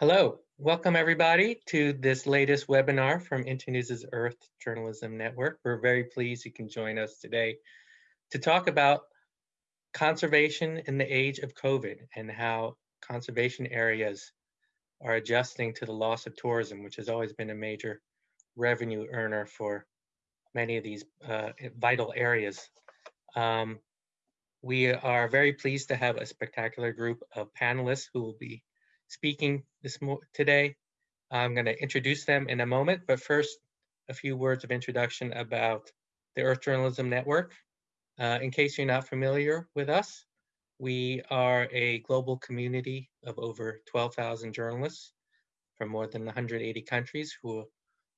Hello, welcome everybody to this latest webinar from Internews' Earth Journalism Network. We're very pleased you can join us today to talk about conservation in the age of COVID and how conservation areas are adjusting to the loss of tourism, which has always been a major revenue earner for many of these uh, vital areas. Um, we are very pleased to have a spectacular group of panelists who will be speaking this today. I'm going to introduce them in a moment, but first, a few words of introduction about the Earth Journalism Network. Uh, in case you're not familiar with us, we are a global community of over 12,000 journalists from more than 180 countries who are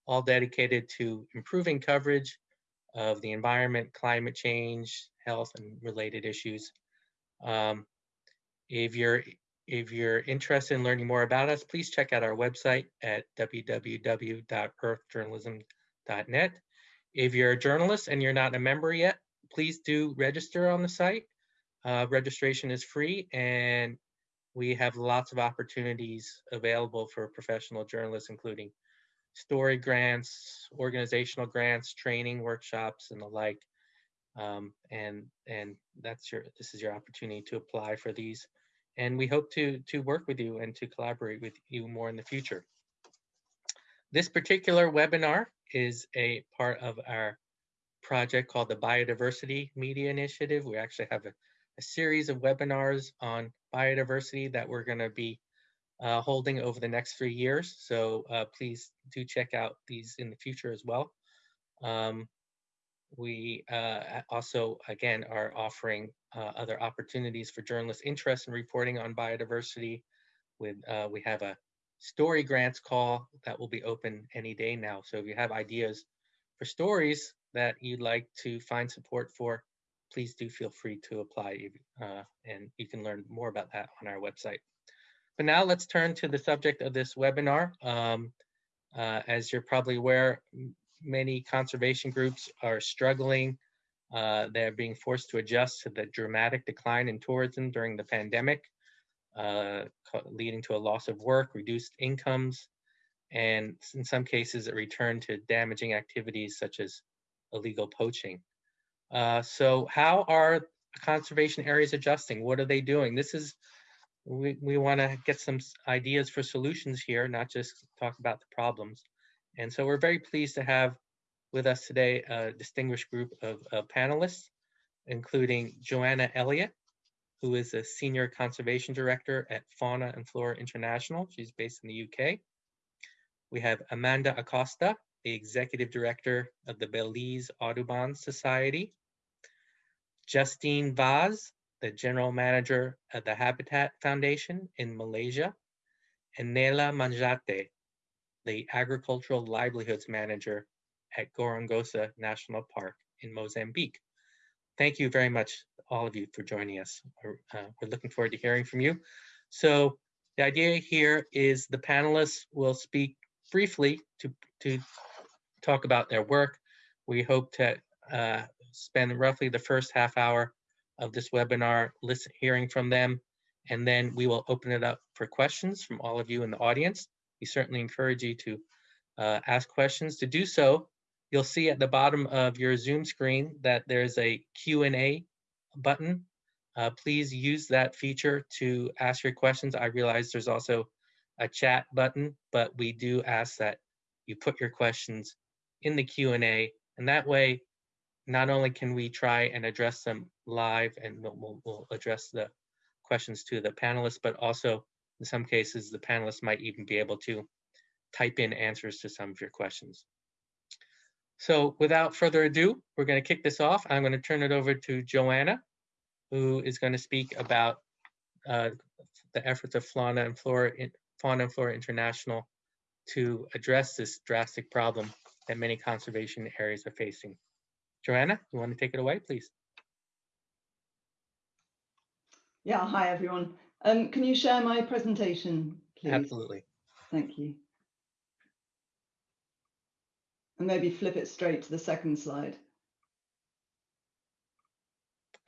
all dedicated to improving coverage of the environment, climate change, health, and related issues. Um, if you're if you're interested in learning more about us, please check out our website at www.earthjournalism.net. If you're a journalist and you're not a member yet, please do register on the site. Uh, registration is free and we have lots of opportunities available for professional journalists, including story grants, organizational grants, training workshops, and the like. Um, and and that's your this is your opportunity to apply for these and we hope to, to work with you and to collaborate with you more in the future. This particular webinar is a part of our project called the Biodiversity Media Initiative. We actually have a, a series of webinars on biodiversity that we're going to be uh, holding over the next three years. So uh, please do check out these in the future as well. Um, we uh, also, again, are offering uh, other opportunities for journalists interested in reporting on biodiversity. With uh, We have a story grants call that will be open any day now. So if you have ideas for stories that you'd like to find support for, please do feel free to apply uh, and you can learn more about that on our website. But now let's turn to the subject of this webinar. Um, uh, as you're probably aware, many conservation groups are struggling. Uh, they're being forced to adjust to the dramatic decline in tourism during the pandemic, uh, leading to a loss of work, reduced incomes, and in some cases, a return to damaging activities such as illegal poaching. Uh, so how are conservation areas adjusting? What are they doing? This is, we, we wanna get some ideas for solutions here, not just talk about the problems. And so we're very pleased to have with us today a distinguished group of, of panelists, including Joanna Elliott, who is a Senior Conservation Director at Fauna and Flora International. She's based in the UK. We have Amanda Acosta, the Executive Director of the Belize Audubon Society. Justine Vaz, the General Manager of the Habitat Foundation in Malaysia. And Nela Manjate, the Agricultural Livelihoods Manager at Gorongosa National Park in Mozambique. Thank you very much, all of you, for joining us. We're, uh, we're looking forward to hearing from you. So the idea here is the panelists will speak briefly to, to talk about their work. We hope to uh, spend roughly the first half hour of this webinar listen, hearing from them, and then we will open it up for questions from all of you in the audience we certainly encourage you to uh, ask questions. To do so, you'll see at the bottom of your Zoom screen that there's a Q&A button. Uh, please use that feature to ask your questions. I realize there's also a chat button, but we do ask that you put your questions in the Q&A, and that way, not only can we try and address them live, and we'll, we'll address the questions to the panelists, but also in some cases, the panelists might even be able to type in answers to some of your questions. So without further ado, we're going to kick this off. I'm going to turn it over to Joanna, who is going to speak about uh, the efforts of Fauna and Flora, Fauna and Flora International to address this drastic problem that many conservation areas are facing. Joanna, you want to take it away, please? Yeah, hi everyone. Um, can you share my presentation, please? Absolutely. Thank you. And maybe flip it straight to the second slide.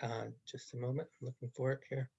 Uh, just a moment, I'm looking for it here.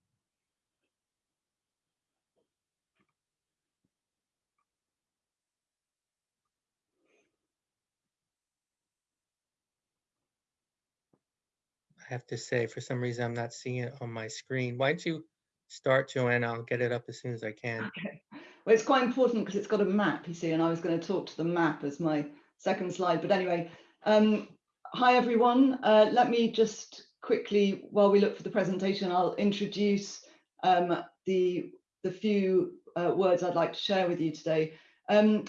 I have to say, for some reason, I'm not seeing it on my screen. Why don't you start, Joanna? I'll get it up as soon as I can. Okay. Well, it's quite important because it's got a map, you see, and I was going to talk to the map as my second slide. But anyway, um, hi everyone. Uh, let me just quickly, while we look for the presentation, I'll introduce um, the, the few uh, words I'd like to share with you today. Um,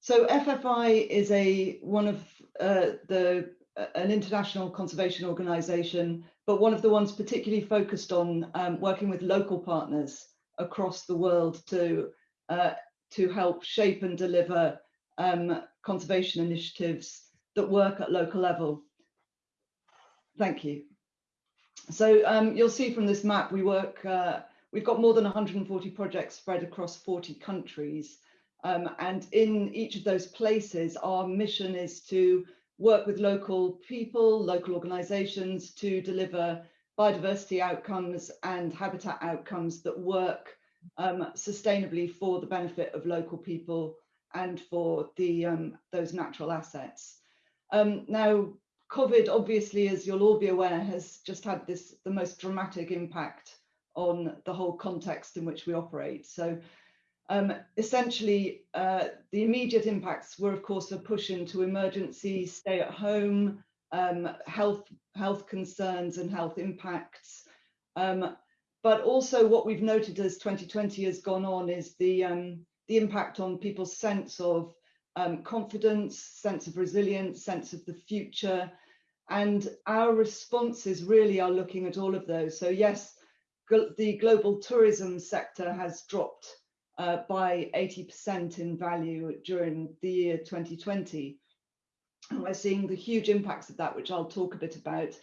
so FFI is a one of uh, the an international conservation organization, but one of the ones particularly focused on um, working with local partners across the world to uh, to help shape and deliver um, conservation initiatives that work at local level. Thank you. So um, you'll see from this map, we work, uh, we've got more than 140 projects spread across 40 countries. Um, and in each of those places, our mission is to work with local people, local organizations to deliver biodiversity outcomes and habitat outcomes that work um, sustainably for the benefit of local people and for the um, those natural assets. Um, now, COVID, obviously, as you'll all be aware, has just had this the most dramatic impact on the whole context in which we operate. So um, essentially, uh, the immediate impacts were, of course, a push into emergency, stay at home, um, health, health concerns and health impacts. Um, but also what we've noted as 2020 has gone on is the, um, the impact on people's sense of um, confidence, sense of resilience, sense of the future. And our responses really are looking at all of those. So yes, the global tourism sector has dropped uh, by 80% in value during the year 2020. And we're seeing the huge impacts of that, which I'll talk a bit about.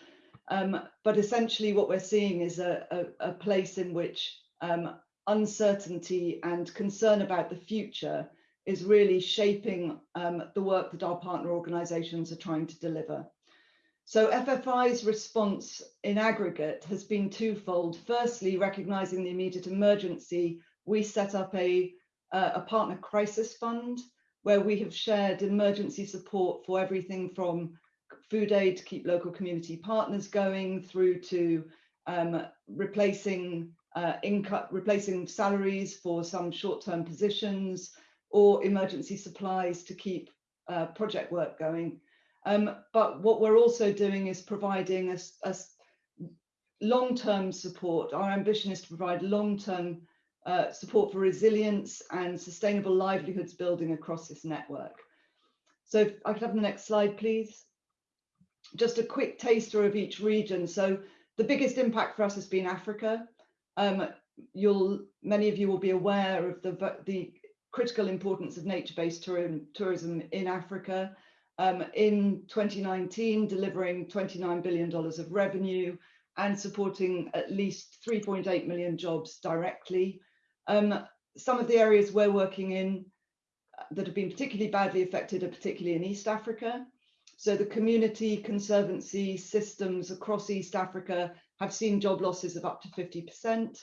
Um, but essentially what we're seeing is a, a, a place in which um, uncertainty and concern about the future is really shaping um, the work that our partner organisations are trying to deliver. So FFI's response in aggregate has been twofold. Firstly, recognising the immediate emergency we set up a, uh, a partner crisis fund where we have shared emergency support for everything from food aid to keep local community partners going through to um, replacing uh, income, replacing salaries for some short-term positions or emergency supplies to keep uh, project work going. Um, but what we're also doing is providing a, long-term support. Our ambition is to provide long-term uh, support for resilience and sustainable livelihoods building across this network. So if I could have the next slide, please. Just a quick taster of each region. So the biggest impact for us has been Africa. Um, you'll, many of you will be aware of the, the critical importance of nature-based tourism, tourism in Africa. Um, in 2019, delivering $29 billion of revenue and supporting at least 3.8 million jobs directly. Um, some of the areas we're working in uh, that have been particularly badly affected are particularly in East Africa. So the community conservancy systems across East Africa have seen job losses of up to 50%.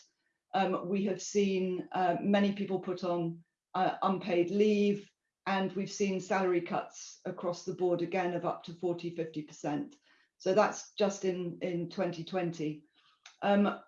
Um, we have seen uh, many people put on uh, unpaid leave, and we've seen salary cuts across the board again of up to 40, 50%. So that's just in, in 2020. Um,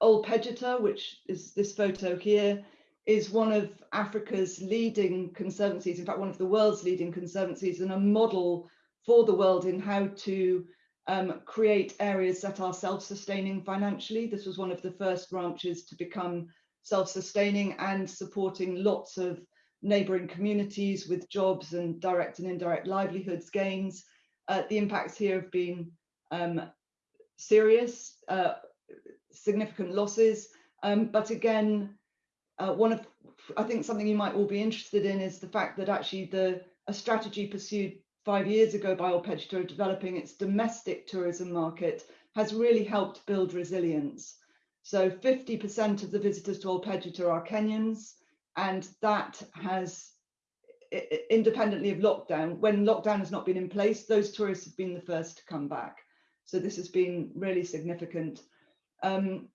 Ol Pejeta, which is this photo here, is one of Africa's leading conservancies, in fact, one of the world's leading conservancies and a model for the world in how to um, create areas that are self-sustaining financially. This was one of the first ranches to become self-sustaining and supporting lots of neighbouring communities with jobs and direct and indirect livelihoods gains. Uh, the impacts here have been um, serious. Uh, significant losses. Um, but again, uh, one of, I think something you might all be interested in is the fact that actually the a strategy pursued five years ago by Ol developing its domestic tourism market has really helped build resilience. So 50% of the visitors to Ol are Kenyans, and that has independently of lockdown, when lockdown has not been in place, those tourists have been the first to come back. So this has been really significant. Um,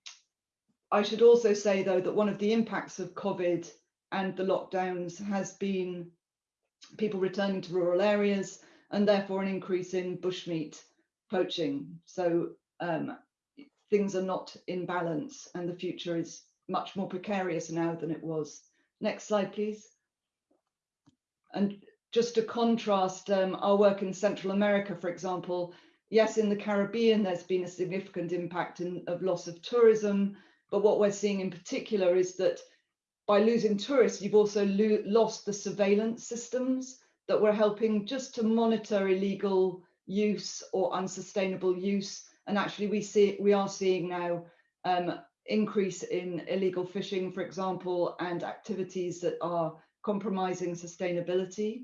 I should also say, though, that one of the impacts of COVID and the lockdowns has been people returning to rural areas and therefore an increase in bushmeat poaching. So um, things are not in balance and the future is much more precarious now than it was. Next slide, please. And just to contrast um, our work in Central America, for example, yes, in the Caribbean, there's been a significant impact in, of loss of tourism. But what we're seeing in particular is that by losing tourists, you've also lo lost the surveillance systems that were helping just to monitor illegal use or unsustainable use. And actually, we see we are seeing now um, increase in illegal fishing, for example, and activities that are compromising sustainability.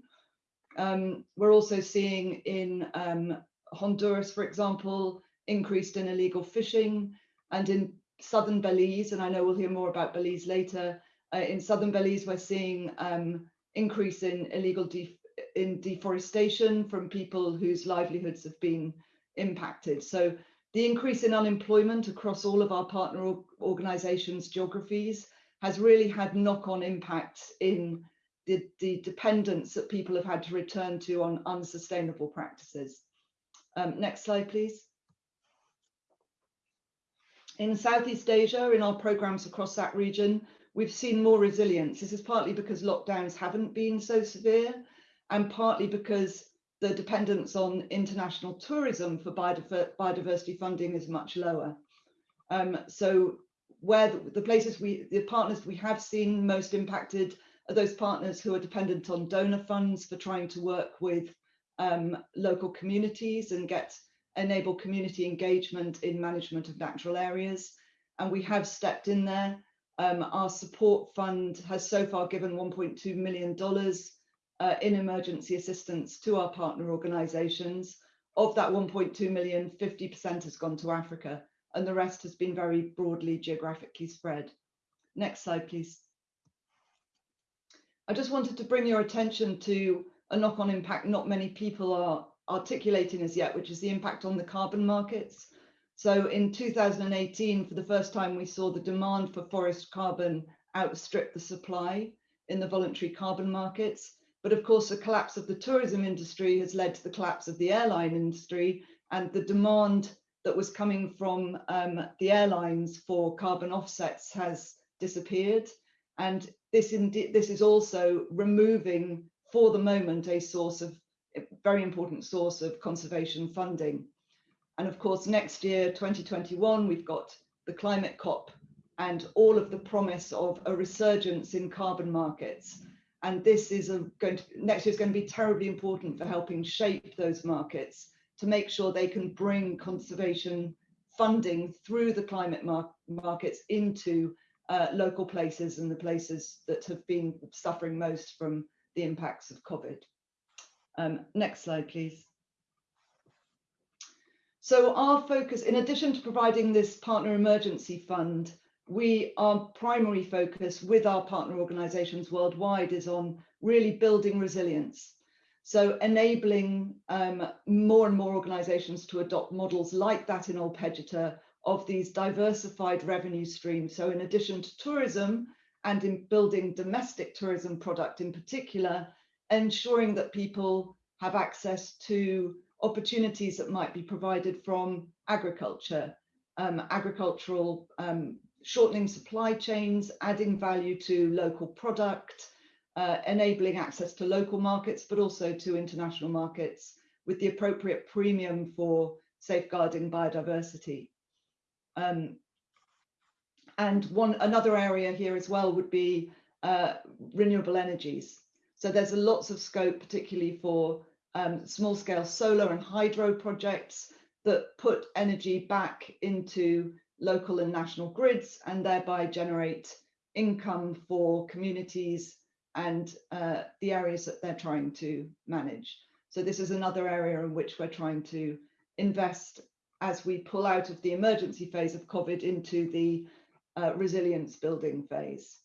Um, we're also seeing in um, Honduras, for example, increased in illegal fishing and in southern Belize, and I know we'll hear more about Belize later. Uh, in southern Belize, we're seeing um, increase in illegal de in deforestation from people whose livelihoods have been impacted. So the increase in unemployment across all of our partner organizations geographies has really had knock-on impacts in the, the dependence that people have had to return to on unsustainable practices. Um, next slide, please. In Southeast Asia, in our programs across that region, we've seen more resilience. This is partly because lockdowns haven't been so severe and partly because the dependence on international tourism for biodiversity funding is much lower. Um, so where the, the, places we, the partners we have seen most impacted are those partners who are dependent on donor funds for trying to work with um, local communities and get enable community engagement in management of natural areas. And we have stepped in there. Um, our support fund has so far given $1.2 million uh, in emergency assistance to our partner organizations. Of that 1.2 million, 50% has gone to Africa and the rest has been very broadly geographically spread. Next slide, please. I just wanted to bring your attention to a knock-on impact not many people are articulating as yet, which is the impact on the carbon markets. So in 2018, for the first time, we saw the demand for forest carbon outstrip the supply in the voluntary carbon markets. But of course, the collapse of the tourism industry has led to the collapse of the airline industry and the demand that was coming from um, the airlines for carbon offsets has disappeared. And this, indeed, this is also removing, for the moment, a source of a very important source of conservation funding. And of course, next year, 2021, we've got the climate COP and all of the promise of a resurgence in carbon markets and this is a, going to next year is going to be terribly important for helping shape those markets to make sure they can bring conservation funding through the climate mar markets into uh, local places and the places that have been suffering most from the impacts of COVID. Um, next slide, please. So our focus, in addition to providing this partner emergency fund, we our primary focus with our partner organizations worldwide is on really building resilience so enabling um, more and more organizations to adopt models like that in Ol Pejeta of these diversified revenue streams so in addition to tourism and in building domestic tourism product in particular ensuring that people have access to opportunities that might be provided from agriculture um, agricultural um, shortening supply chains, adding value to local product, uh, enabling access to local markets, but also to international markets with the appropriate premium for safeguarding biodiversity. Um, and one another area here as well would be uh, renewable energies. So there's lots of scope, particularly for um, small scale solar and hydro projects that put energy back into local and national grids and thereby generate income for communities and uh, the areas that they're trying to manage. So this is another area in which we're trying to invest as we pull out of the emergency phase of COVID into the uh, resilience building phase.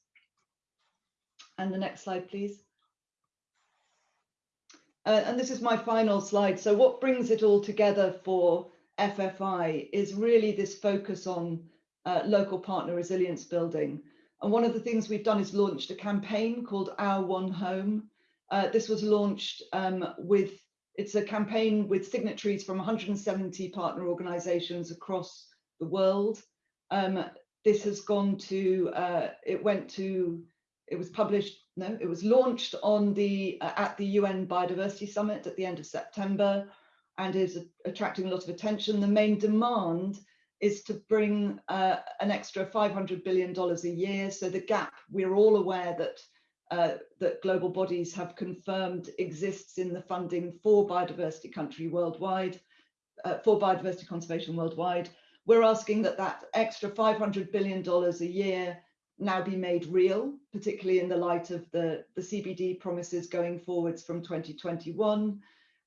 And the next slide, please. Uh, and this is my final slide. So what brings it all together for FFI is really this focus on uh, local partner resilience building. And one of the things we've done is launched a campaign called Our One Home. Uh, this was launched um, with it's a campaign with signatories from 170 partner organizations across the world. Um, this has gone to, uh, it went to, it was published, no, it was launched on the, uh, at the UN Biodiversity Summit at the end of September and is attracting a lot of attention. The main demand is to bring uh, an extra $500 billion a year. So the gap, we're all aware that uh, that global bodies have confirmed exists in the funding for biodiversity country worldwide, uh, for biodiversity conservation worldwide. We're asking that that extra $500 billion a year now be made real, particularly in the light of the, the CBD promises going forwards from 2021,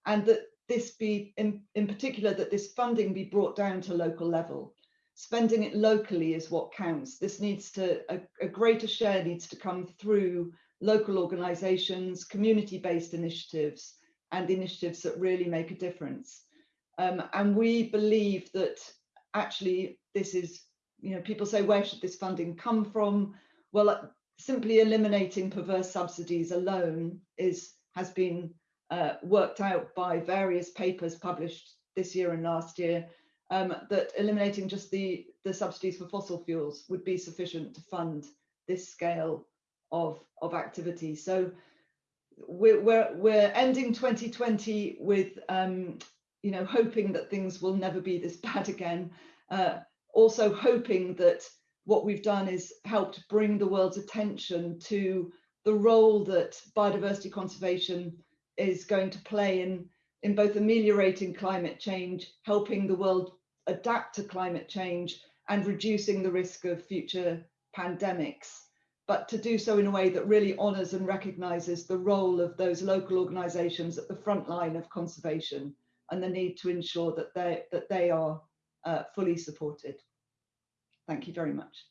and that this be, in, in particular, that this funding be brought down to local level. Spending it locally is what counts. This needs to, a, a greater share needs to come through local organizations, community-based initiatives, and initiatives that really make a difference. Um, and we believe that actually this is, you know, people say, where should this funding come from? Well, uh, simply eliminating perverse subsidies alone is has been uh, worked out by various papers published this year and last year um, that eliminating just the, the subsidies for fossil fuels would be sufficient to fund this scale of, of activity. So we're, we're, we're ending 2020 with, um, you know, hoping that things will never be this bad again. Uh, also hoping that what we've done is helped bring the world's attention to the role that biodiversity conservation is going to play in, in both ameliorating climate change, helping the world adapt to climate change and reducing the risk of future pandemics but to do so in a way that really honours and recognises the role of those local organisations at the front line of conservation and the need to ensure that they, that they are uh, fully supported. Thank you very much.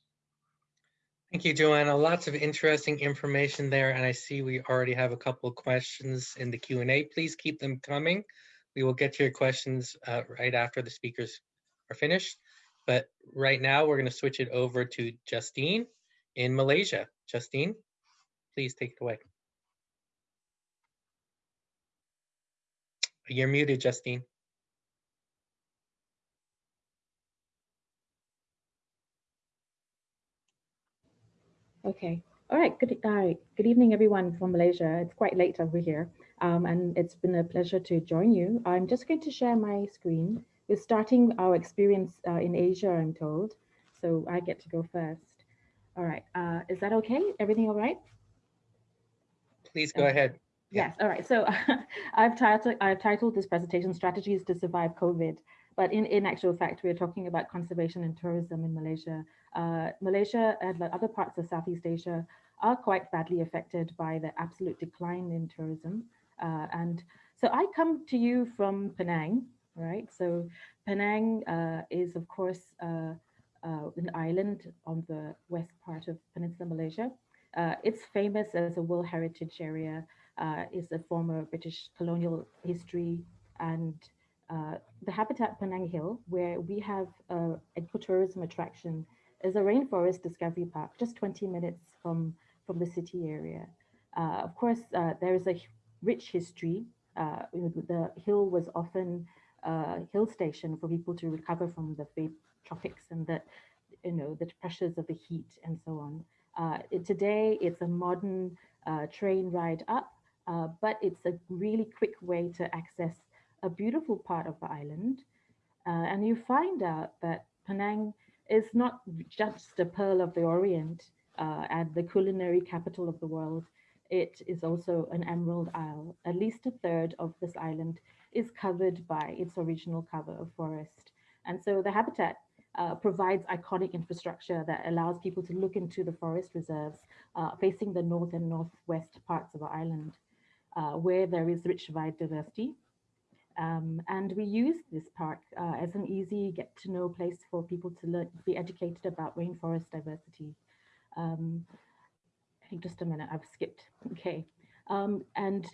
Thank you, Joanna. Lots of interesting information there, and I see we already have a couple of questions in the Q&A. Please keep them coming. We will get to your questions uh, right after the speakers are finished. But right now, we're going to switch it over to Justine in Malaysia. Justine, please take it away. You're muted, Justine. Okay. All right. Good. Right. Good evening, everyone from Malaysia. It's quite late over here, um, and it's been a pleasure to join you. I'm just going to share my screen. We're starting our experience uh, in Asia, I'm told, so I get to go first. All right. Uh, is that okay? Everything all right? Please go ahead. Yes. All right. So I've titled I've titled this presentation "Strategies to Survive COVID." But in, in actual fact, we're talking about conservation and tourism in Malaysia. Uh, Malaysia and other parts of Southeast Asia are quite badly affected by the absolute decline in tourism. Uh, and so I come to you from Penang, right? So Penang uh, is, of course, uh, uh, an island on the west part of Peninsula Malaysia. Uh, it's famous as a World Heritage Area. Uh, it's a former British colonial history and uh, the Habitat Penang Hill, where we have an ecotourism attraction, is a rainforest discovery park, just 20 minutes from, from the city area. Uh, of course, uh, there is a rich history. the hill was often a hill station for people to recover from the tropics and the, you know, the pressures of the heat and so on. Uh, today, it's a modern uh, train ride up, uh, but it's a really quick way to access a beautiful part of the island. Uh, and you find out that Penang is not just a pearl of the Orient uh, and the culinary capital of the world. It is also an emerald isle. At least a third of this island is covered by its original cover of forest. And so the habitat uh, provides iconic infrastructure that allows people to look into the forest reserves uh, facing the north and northwest parts of our island, uh, where there is rich biodiversity. Um, and we use this park uh, as an easy get to know place for people to learn, be educated about rainforest diversity. Um, I think just a minute, I've skipped. Okay. Um, and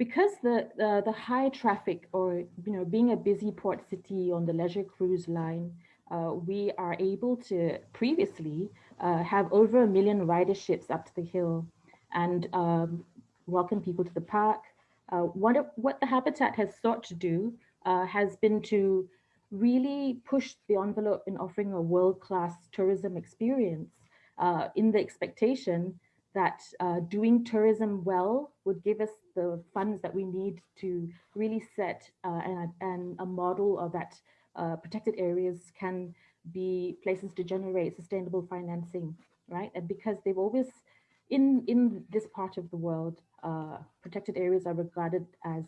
because the, the, high traffic or you know being a busy port city on the leisure cruise line uh, we are able to previously uh, have over a million riderships up to the hill and um, welcome people to the park, Uh, what, what the Habitat has sought to do uh, has been to really push the envelope in offering a world-class tourism experience uh, in the expectation that uh, doing tourism well would give us the funds that we need to really set uh, and, and a model of that uh, protected areas can be places to generate sustainable financing, right? And because they've always, in, in this part of the world, uh, protected areas are regarded as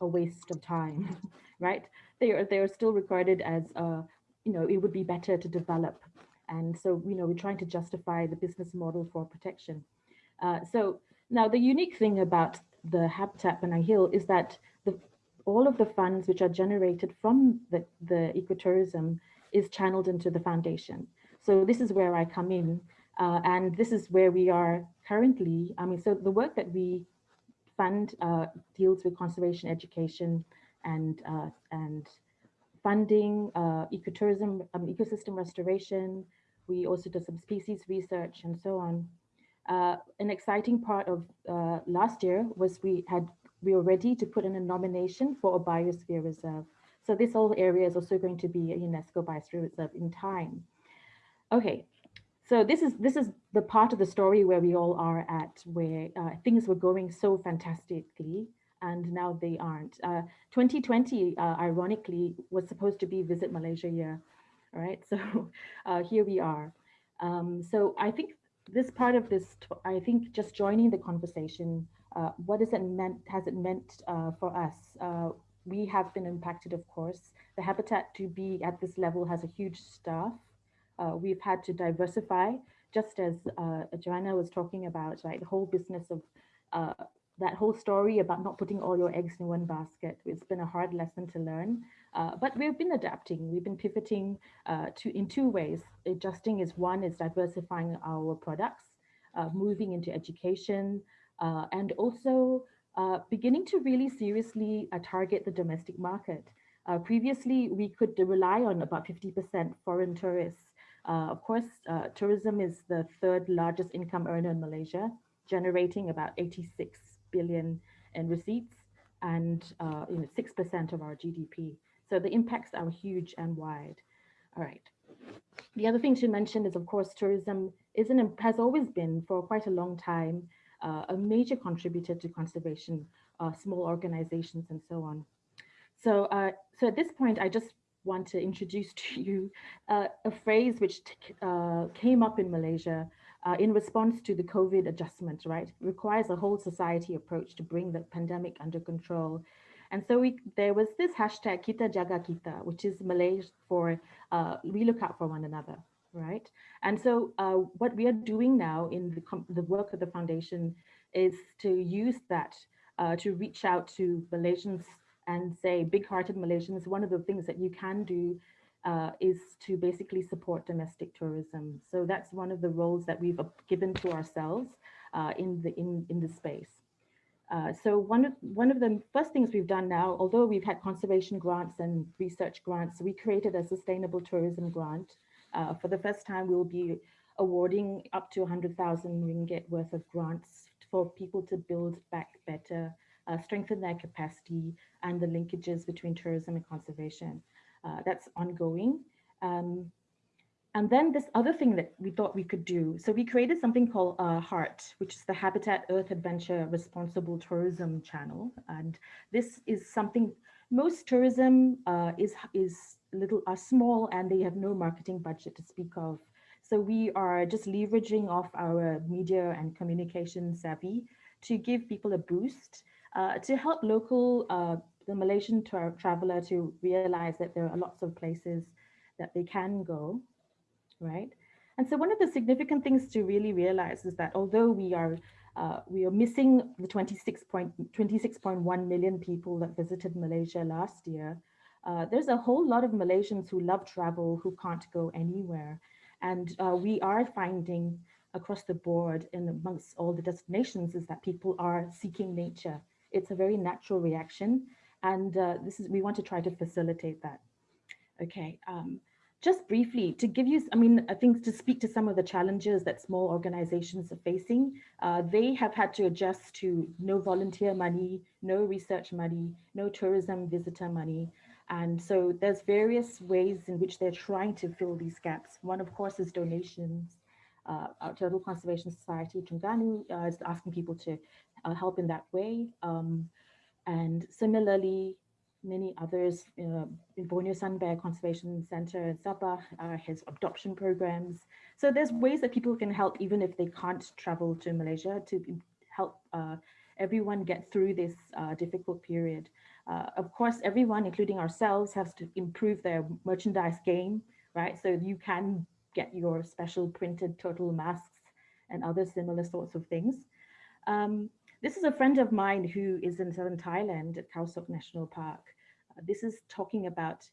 a waste of time, right? They are, they are still regarded as, uh, you know, it would be better to develop. And so, you know, we're trying to justify the business model for protection. Uh, so now the unique thing about the Habitat Penang Hill is that the, all of the funds which are generated from the, the ecotourism is channeled into the foundation. So this is where I come in. Uh, and this is where we are currently. I mean, so the work that we fund uh, deals with conservation education and, uh, and funding, uh, ecotourism, um, ecosystem restoration. We also do some species research and so on. Uh, an exciting part of uh, last year was we had we were ready to put in a nomination for a biosphere reserve. So this whole area is also going to be a UNESCO biosphere reserve in time. Okay, so this is this is the part of the story where we all are at, where uh, things were going so fantastically, and now they aren't. Uh, 2020, uh, ironically, was supposed to be Visit Malaysia year, right? So uh, here we are. Um, so I think this part of this, I think just joining the conversation, uh, what has it meant, has it meant uh, for us? We have been impacted, of course. The habitat to be at this level has a huge staff. Uh, we've had to diversify, just as uh, Joanna was talking about, right? The whole business of uh, that whole story about not putting all your eggs in one basket. It's been a hard lesson to learn, uh, but we've been adapting. We've been pivoting uh, to in two ways. Adjusting is one is diversifying our products, uh, moving into education, uh, and also beginning to really seriously target the domestic market. previously, we could rely on about 50% foreign tourists. Of course, tourism is the third largest income earner in Malaysia, generating about 86 billion in receipts and uh, you know, 6% of our GDP. So the impacts are huge and wide. All right. The other thing to mention is, of course, tourism is an, has always been for quite a long time uh, a major contributor to conservation, uh, small organizations and so on. So, uh, so at this point, I just want to introduce to you uh, a phrase which uh, came up in Malaysia uh, in response to the COVID adjustment, right? It requires a whole society approach to bring the pandemic under control. And so we, there was this hashtag Kita Jaga Kita, which is Malay for uh, we look out for one another, right? And so uh, what we are doing now in the, the work of the foundation is to use that uh, to reach out to Malaysians and say big-hearted Malaysians, one of the things that you can do uh, is to basically support domestic tourism. So that's one of the roles that we've given to ourselves uh, in the in in the space. Uh, so one of one of the first things we've done now, although we've had conservation grants and research grants, we created a sustainable tourism grant. Uh, for the first time, we'll be awarding up to 100,000 ringgit worth of grants for people to build back better, uh, strengthen their capacity, and the linkages between tourism and conservation. Uh, that's ongoing. Um, and then this other thing that we thought we could do. So we created something called uh, HEART, which is the Habitat Earth Adventure Responsible Tourism Channel. And this is something, most tourism uh, is, is little, are small and they have no marketing budget to speak of. So we are just leveraging off our media and communication savvy to give people a boost, uh, to help local uh, the Malaysian tra traveler to realize that there are lots of places that they can go, right? And so one of the significant things to really realize is that although we are uh, we are missing the 26.1 million people that visited Malaysia last year, uh, there's a whole lot of Malaysians who love travel who can't go anywhere. And uh, we are finding across the board and amongst all the destinations is that people are seeking nature. It's a very natural reaction. And uh, this is, we want to try to facilitate that. Okay, um, just briefly to give you, I mean, I think to speak to some of the challenges that small organizations are facing, uh, they have had to adjust to no volunteer money, no research money, no tourism visitor money. And so there's various ways in which they're trying to fill these gaps. One, of course, is donations. Uh, our Turtle Conservation Society, Terengganu, uh, is asking people to uh, help in that way. Um, and similarly, many others, uh, in Borneo Sun Bear Conservation Center in Sabah uh, has adoption programs. So there's ways that people can help even if they can't travel to Malaysia to help uh, everyone get through this uh, difficult period. Uh, of course, everyone, including ourselves, has to improve their merchandise game, right? So you can get your special printed turtle masks and other similar sorts of things. Um, this is a friend of mine who is in southern Thailand at Khao Sok National Park. Uh, this is talking about,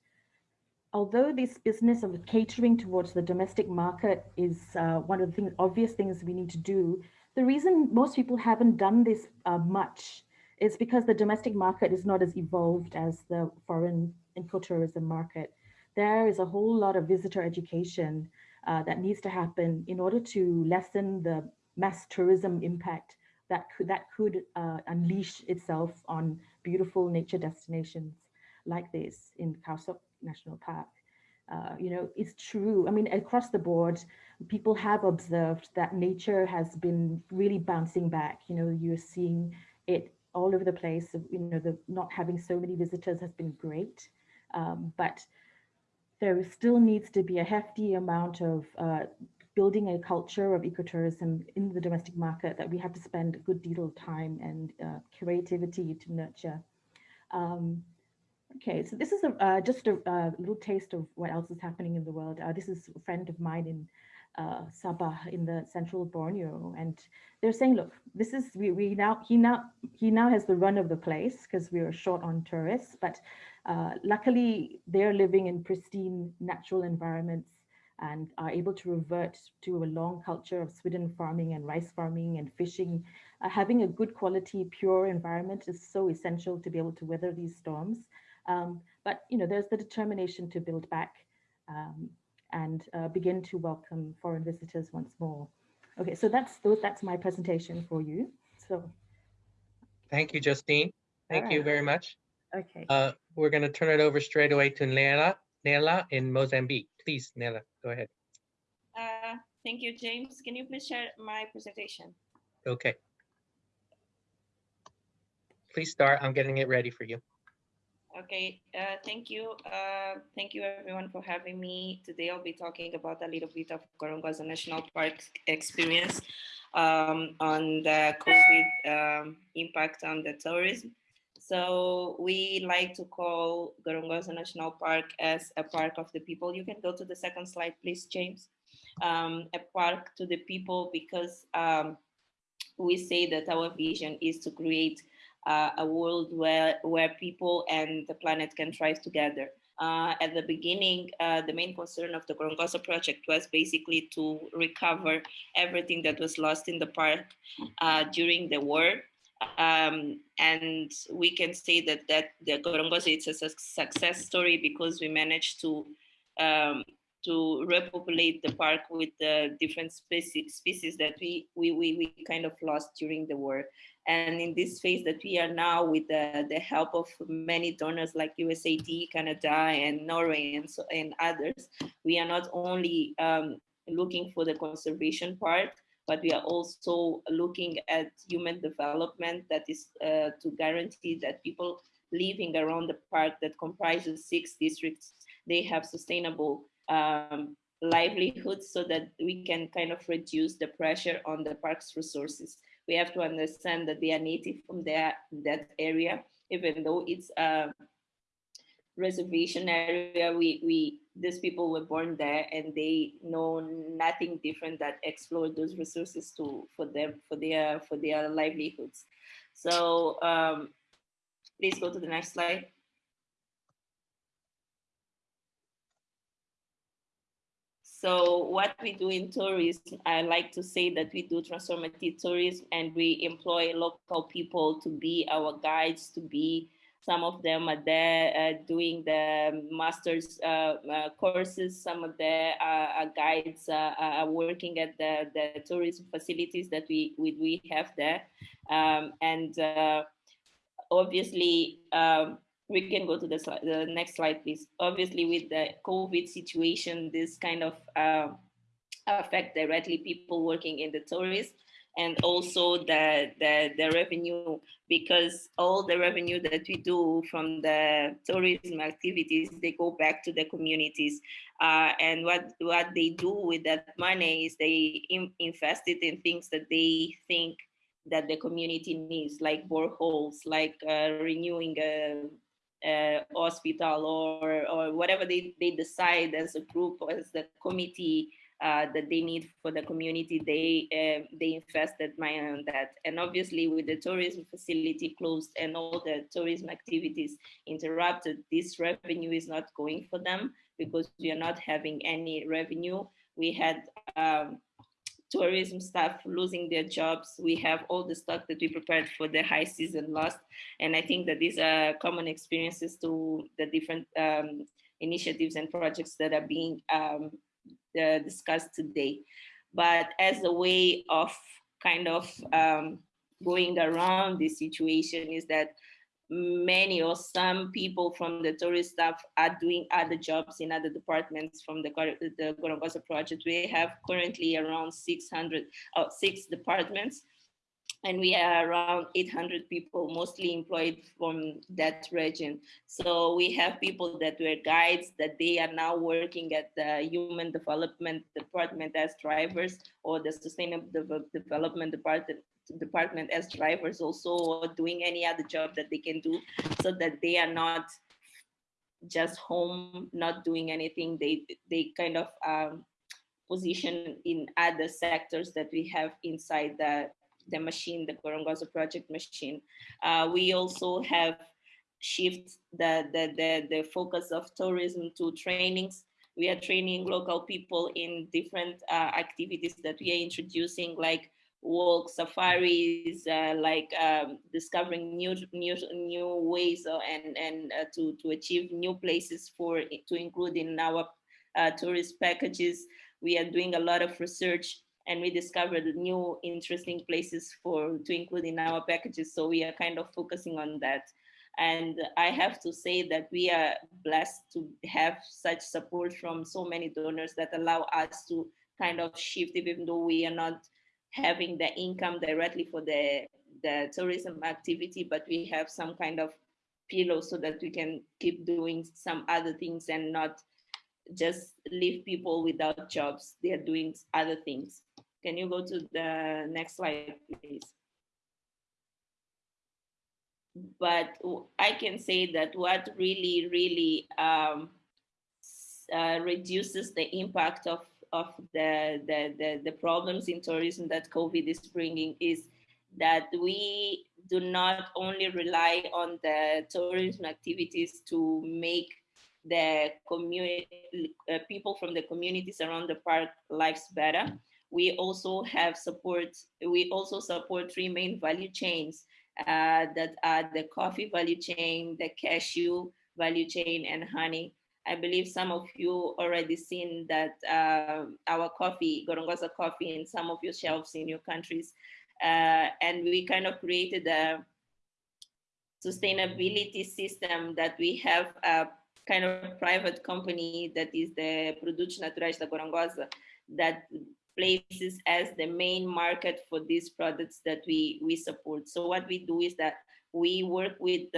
although this business of catering towards the domestic market is uh, one of the things, obvious things we need to do, the reason most people haven't done this uh, much is because the domestic market is not as evolved as the foreign ecotourism market. There is a whole lot of visitor education uh, that needs to happen in order to lessen the mass tourism impact that could, that could uh, unleash itself on beautiful nature destinations like this in Khao Sok National Park. Uh, you know, it's true. I mean, across the board, people have observed that nature has been really bouncing back. You know, you're seeing it all over the place. You know, the not having so many visitors has been great, um, but there still needs to be a hefty amount of uh, building a culture of ecotourism in the domestic market that we have to spend a good deal of time and uh, creativity to nurture. Um, okay, so this is a, uh, just a, a, little taste of what else is happening in the world. Uh, this is a friend of mine in uh, Sabah in the central Borneo, and they're saying, look, this is we, we now he now he now has the run of the place because we are short on tourists, but uh, luckily they're living in pristine natural environments and are able to revert to a long culture of swidden farming and rice farming and fishing. Uh, having a good quality, pure environment is so essential to be able to weather these storms. Um, but you know, there's the determination to build back um, and uh, begin to welcome foreign visitors once more. Okay, so that's that's my presentation for you. So, thank you, Justine. Thank right. you very much. Okay. Uh, we're going to turn it over straight away to Nela, Nela in Mozambique. Please, Nela, go ahead. Uh, thank you, James. Can you please share my presentation? Okay. Please start. I'm getting it ready for you. Okay, uh, thank you. Uh, thank you everyone for having me. Today I'll be talking about a little bit of Gorongosa National Park experience um, on the COVID um, impact on the tourism. So we like to call Gorongosa National Park as a park of the people. You can go to the second slide, please, James. Um, a park to the people because um, we say that our vision is to create uh, a world where, where people and the planet can thrive together. Uh, at the beginning, uh, the main concern of the Gorongosa project was basically to recover everything that was lost in the park uh, during the war um, and we can say that that the Gorongosa is a success story because we managed to um, to repopulate the park with the different species species that we, we we we kind of lost during the war. And in this phase that we are now, with the, the help of many donors like USAID, Canada, and Norway, and so and others, we are not only um, looking for the conservation part, but we are also looking at human development that is uh, to guarantee that people living around the park that comprises six districts, they have sustainable um, livelihoods so that we can kind of reduce the pressure on the park's resources. We have to understand that they are native from there, that area, even though it's a reservation area, we, we these people were born there and they know nothing different that explore those resources to for them for their for their livelihoods. So um, please go to the next slide. So what we do in tourism, I like to say that we do transformative tourism and we employ local people to be our guides, to be some of them are there uh, doing the master's uh, uh, courses. Some of the uh, guides are working at the, the tourism facilities that we, we, we have there. Um, and obviously, um, we can go to the, the next slide, please. Obviously, with the COVID situation, this kind of affect directly people working in the tourism and also the, the, the revenue because all the revenue that we do from the tourism activities, they go back to the communities. Uh, and what, what they do with that money is they in, invest it in things that they think that the community needs, like boreholes, like uh, renewing a, a, hospital or, or whatever they, they decide as a group as the committee uh, that they need for the community, they uh, they invested money on that. And obviously, with the tourism facility closed and all the tourism activities interrupted, this revenue is not going for them because we are not having any revenue. We had um, tourism staff losing their jobs. We have all the stock that we prepared for the high season lost. And I think that these are common experiences to the different um, initiatives and projects that are being um, uh, discussed today. But as a way of kind of um, going around this situation is that many or some people from the tourist staff are doing other jobs in other departments from the, the Gorongosa project. We have currently around 600, uh, departments and we are around 800 people mostly employed from that region. So we have people that were guides that they are now working at the human development department as drivers or the sustainable development department department as drivers also or doing any other job that they can do so that they are not just home not doing anything. They they kind of um, position in other sectors that we have inside the the machine, the Gorongosa project machine. Uh, we also have shift the, the, the, the focus of tourism to trainings. We are training local people in different uh, activities that we are introducing, like walk safaris, uh, like um, discovering new new new ways and and uh, to to achieve new places for to include in our uh, tourist packages. We are doing a lot of research and we discovered new interesting places for to include in our packages. So we are kind of focusing on that. And I have to say that we are blessed to have such support from so many donors that allow us to kind of shift, even though we are not having the income directly for the, the tourism activity, but we have some kind of pillow so that we can keep doing some other things and not just leave people without jobs. They are doing other things. Can you go to the next slide, please? But I can say that what really, really um, uh, reduces the impact of, of the, the, the, the problems in tourism that COVID is bringing is that we do not only rely on the tourism activities to make the community uh, people from the communities around the park lives better we also have support, we also support three main value chains uh, that are the coffee value chain, the cashew value chain, and honey. I believe some of you already seen that uh, our coffee, Gorongosa coffee, in some of your shelves in your countries. Uh, and we kind of created a sustainability system that we have a kind of private company that is the Produtos Naturais da Gorongosa that places as the main market for these products that we, we support. So what we do is that we work with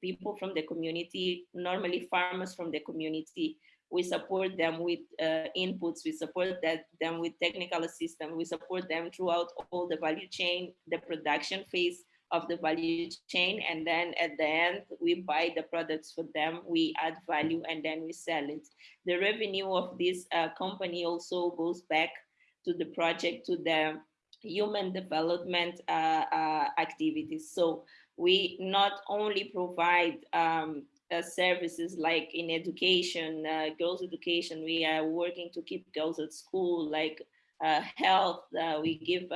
people from the community, normally farmers from the community. We support them with uh, inputs, we support that, them with technical assistance, we support them throughout all the value chain, the production phase of the value chain. And then at the end, we buy the products for them, we add value, and then we sell it. The revenue of this uh, company also goes back to the project, to the human development uh, uh, activities. So we not only provide um, uh, services like in education, uh, girls education, we are working to keep girls at school, like uh, health, uh, we give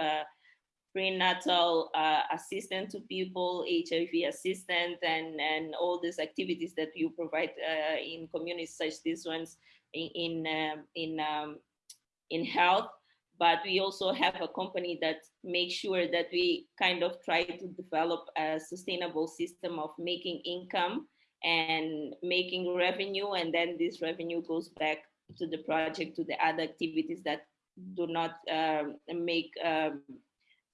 prenatal assistant to people, HIV assistance, and, and all these activities that you provide in communities such as these ones in, in, um, in, um, in health. But we also have a company that makes sure that we kind of try to develop a sustainable system of making income and making revenue. And then this revenue goes back to the project, to the other activities that do not um, make um,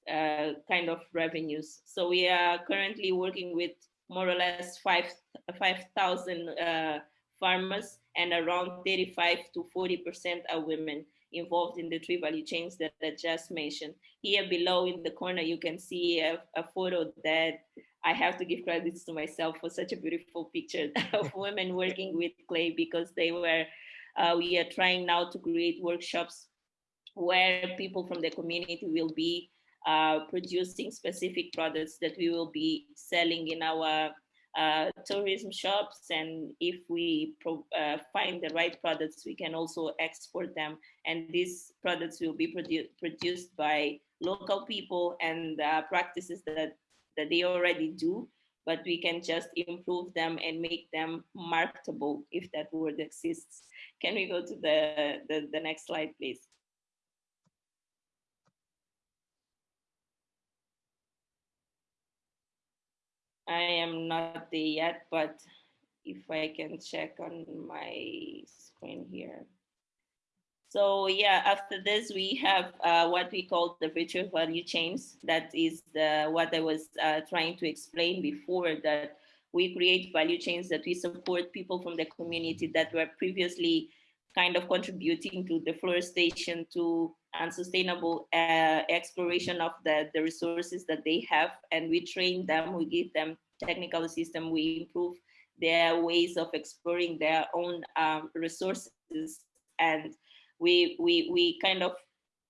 uh, kind of revenues. So we are currently working with more or less 5,000 uh, farmers and around 35 to 40% are women involved in the three value chains that I just mentioned. Here below in the corner, you can see a, a photo that I have to give credits to myself for such a beautiful picture of women working with clay because they were, uh, we are trying now to create workshops where people from the community will be uh, producing specific products that we will be selling in our uh, tourism shops. And if we uh, find the right products, we can also export them. And these products will be produ produced by local people and uh, practices that, that they already do, but we can just improve them and make them marketable if that word exists. Can we go to the, the, the next slide, please? I am not there yet, but if I can check on my screen here. So yeah, after this, we have uh, what we call the virtual value chains. That is the, what I was uh, trying to explain before that we create value chains that we support people from the community that were previously kind of contributing to the deforestation, to unsustainable uh, exploration of the, the resources that they have. And we train them, we give them technical system, we improve their ways of exploring their own um, resources. And we, we, we kind of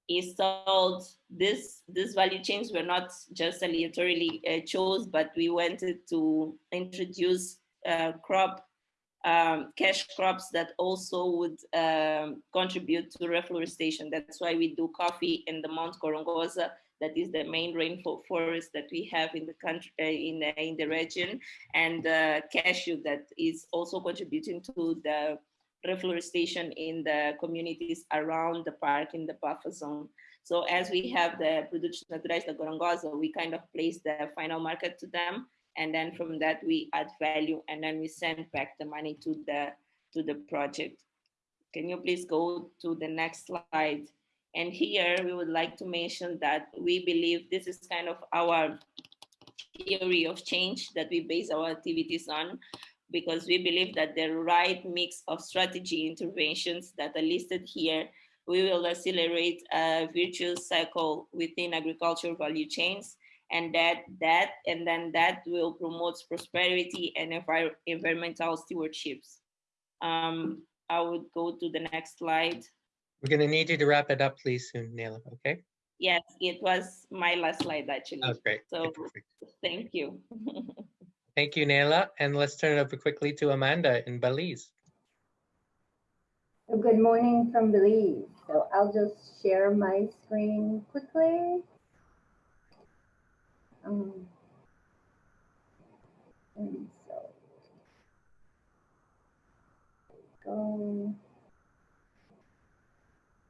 installed this, this value chains were not just arbitrarily uh, chose, but we wanted to introduce uh, crop um, cash crops that also would um, contribute to reforestation. That's why we do coffee in the Mount Gorongosa, that is the main rainforest that we have in the country, uh, in, the, in the region, and uh, cashew that is also contributing to the reforestation in the communities around the park in the buffer zone. So as we have the production naturais the Gorongosa, we kind of place the final market to them and then from that we add value and then we send back the money to the to the project. Can you please go to the next slide? And here we would like to mention that we believe this is kind of our theory of change that we base our activities on because we believe that the right mix of strategy interventions that are listed here we will accelerate a virtuous cycle within agricultural value chains and that that and then that will promote prosperity and envir environmental stewardships. Um, I would go to the next slide. We're going to need you to wrap it up, please, soon, Nela. Okay. Yes, it was my last slide actually. That's great. So okay, thank you. thank you, Nela. And let's turn it over quickly to Amanda in Belize. Good morning from Belize. So I'll just share my screen quickly. Um, and so go.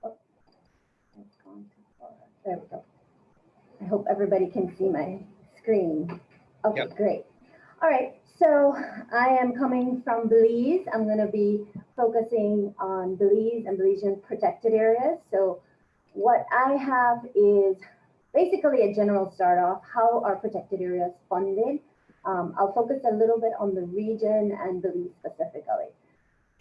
Oh, it's gone too far. There we go. I hope everybody can see my screen. Okay, yep. great. All right, so I am coming from Belize. I'm going to be focusing on Belize and Belizean protected areas. So what I have is basically a general start off, how are protected areas funded? Um, I'll focus a little bit on the region and Belize specifically.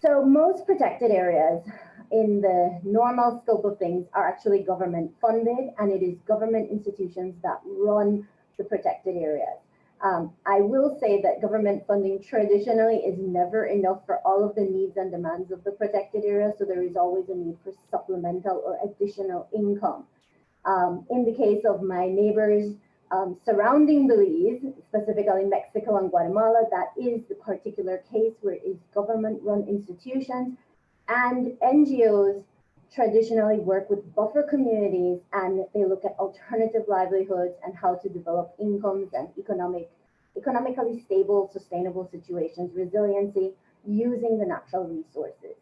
So most protected areas in the normal scope of things are actually government funded and it is government institutions that run the protected areas. Um, I will say that government funding traditionally is never enough for all of the needs and demands of the protected areas. So there is always a need for supplemental or additional income. Um, in the case of my neighbors um, surrounding Belize, specifically Mexico and Guatemala, that is the particular case where it's government-run institutions and NGOs traditionally work with buffer communities and they look at alternative livelihoods and how to develop incomes and economic, economically stable, sustainable situations, resiliency using the natural resources.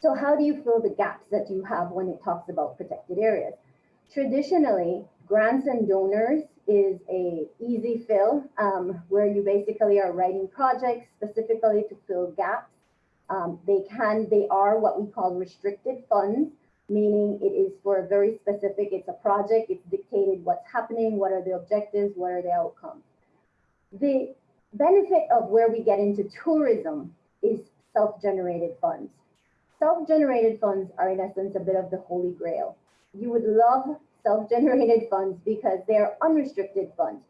So how do you fill the gaps that you have when it talks about protected areas? Traditionally, grants and donors is a easy fill um, where you basically are writing projects specifically to fill gaps. Um, they can, they are what we call restricted funds, meaning it is for a very specific, it's a project, it's dictated what's happening, what are the objectives, what are the outcomes. The benefit of where we get into tourism is self-generated funds. Self-generated funds are in essence a bit of the holy grail. You would love self-generated funds because they're unrestricted funds.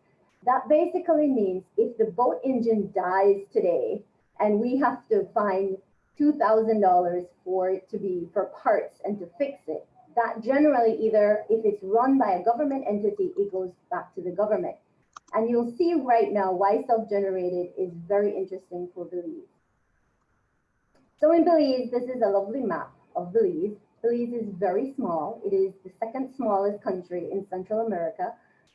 That basically means if the boat engine dies today and we have to find $2,000 for it to be for parts and to fix it, that generally either if it's run by a government entity, it goes back to the government. And you'll see right now why self-generated is very interesting for Belize. So in Belize, this is a lovely map of Belize. Belize is very small. It is the second smallest country in Central America.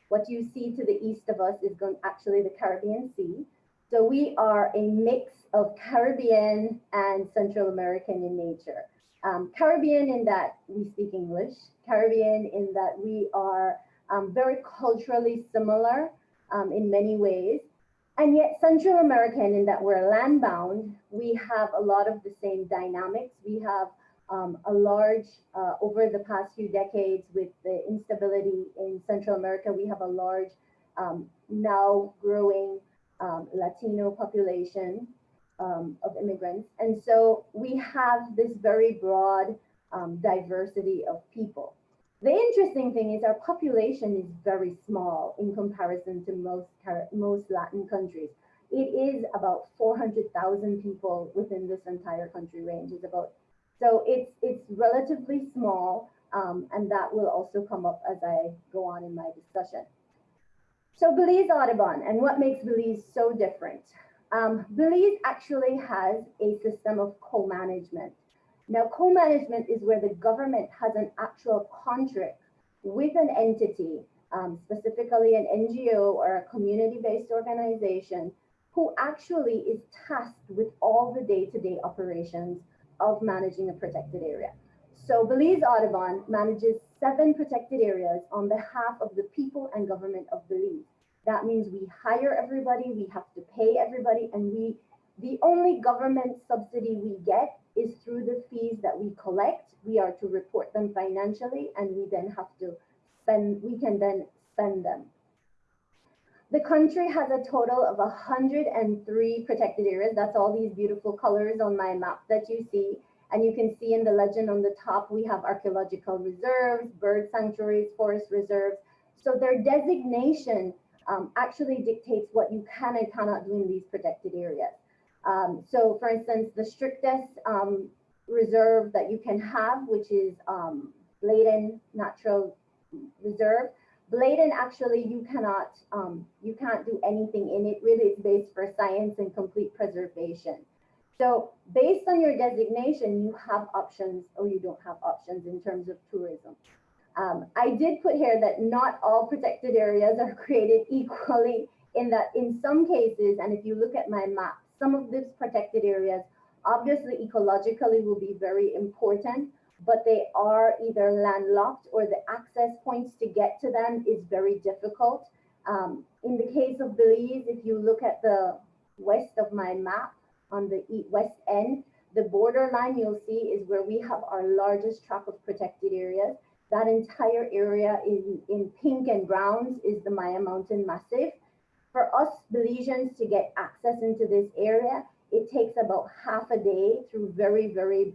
What you see to the east of us is going actually the Caribbean Sea. So we are a mix of Caribbean and Central American in nature. Um, Caribbean in that we speak English, Caribbean in that we are um, very culturally similar um, in many ways. And yet Central American in that we're land bound, we have a lot of the same dynamics. We have um, a large, uh, over the past few decades with the instability in Central America, we have a large, um, now growing um, Latino population um, of immigrants. And so we have this very broad um, diversity of people. The interesting thing is our population is very small in comparison to most, most Latin countries. It is about 400,000 people within this entire country range It's about so it's, it's relatively small, um, and that will also come up as I go on in my discussion. So Belize Audubon, and what makes Belize so different? Um, Belize actually has a system of co-management. Now, co-management is where the government has an actual contract with an entity, um, specifically an NGO or a community-based organization, who actually is tasked with all the day-to-day -day operations of managing a protected area. So Belize Audubon manages seven protected areas on behalf of the people and government of Belize. That means we hire everybody, we have to pay everybody, and we the only government subsidy we get is through the fees that we collect. We are to report them financially, and we then have to spend, we can then spend them. The country has a total of 103 protected areas. That's all these beautiful colors on my map that you see. And you can see in the legend on the top, we have archaeological reserves, bird sanctuaries, forest reserves. So their designation um, actually dictates what you can and cannot do in these protected areas. Um, so for instance, the strictest um, reserve that you can have, which is um, Bladen Natural Reserve, Bladen actually you cannot um, you can't do anything in it. Really, it's based for science and complete preservation. So based on your designation, you have options or you don't have options in terms of tourism. Um, I did put here that not all protected areas are created equally in that in some cases, and if you look at my map, some of these protected areas obviously ecologically will be very important, but they are either landlocked or the access points to get to them is very difficult. Um, in the case of Belize, if you look at the west of my map on the west end, the borderline you'll see is where we have our largest tract of protected areas. That entire area in, in pink and browns is the Maya Mountain Massif. For us Belizeans to get access into this area, it takes about half a day through very, very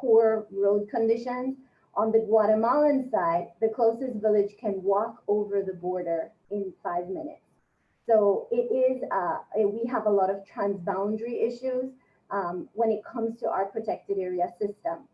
poor road conditions. On the Guatemalan side, the closest village can walk over the border in five minutes. So it is, uh, we have a lot of transboundary issues um, when it comes to our protected area system.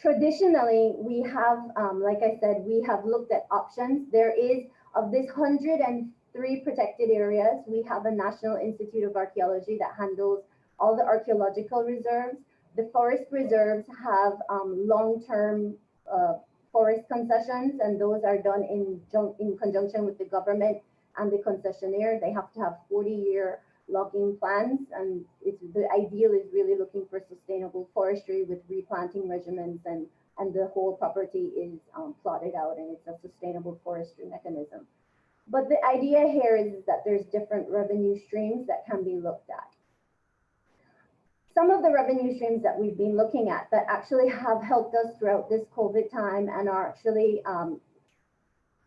Traditionally, we have, um, like I said, we have looked at options. There is, of this 103 protected areas, we have a National Institute of Archaeology that handles all the archaeological reserves The forest reserves have um, long-term uh, forest concessions, and those are done in, in conjunction with the government and the concessionaire. They have to have 40-year logging plans, and the ideal is really looking for sustainable forestry with replanting regimens, and, and the whole property is um, plotted out, and it's a sustainable forestry mechanism. But the idea here is that there's different revenue streams that can be looked at some of the revenue streams that we've been looking at that actually have helped us throughout this COVID time and are actually, um,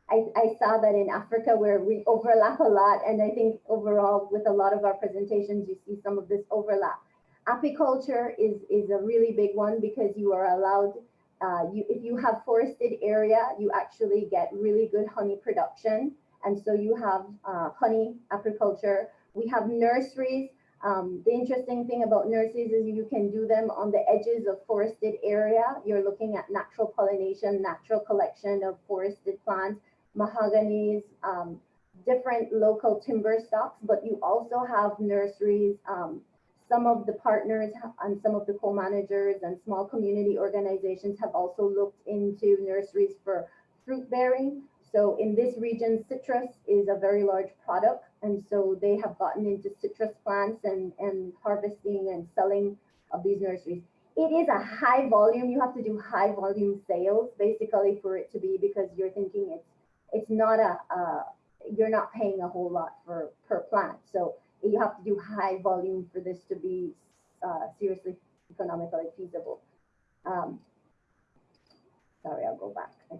I, I saw that in Africa where we overlap a lot. And I think overall with a lot of our presentations, you see some of this overlap. Apiculture is, is a really big one because you are allowed, uh, you, if you have forested area, you actually get really good honey production. And so you have uh, honey apiculture. We have nurseries um, the interesting thing about nurseries is you can do them on the edges of forested area. You're looking at natural pollination, natural collection of forested plants, mahoganies, um, different local timber stocks, but you also have nurseries. Um, some of the partners and some of the co-managers and small community organizations have also looked into nurseries for fruit bearing. So in this region, citrus is a very large product. And so they have gotten into citrus plants and, and harvesting and selling of these nurseries. It is a high volume. You have to do high volume sales basically for it to be because you're thinking it's it's not a you're not paying a whole lot for per plant. So you have to do high volume for this to be uh, seriously economically feasible. Um, sorry, I'll go back. I.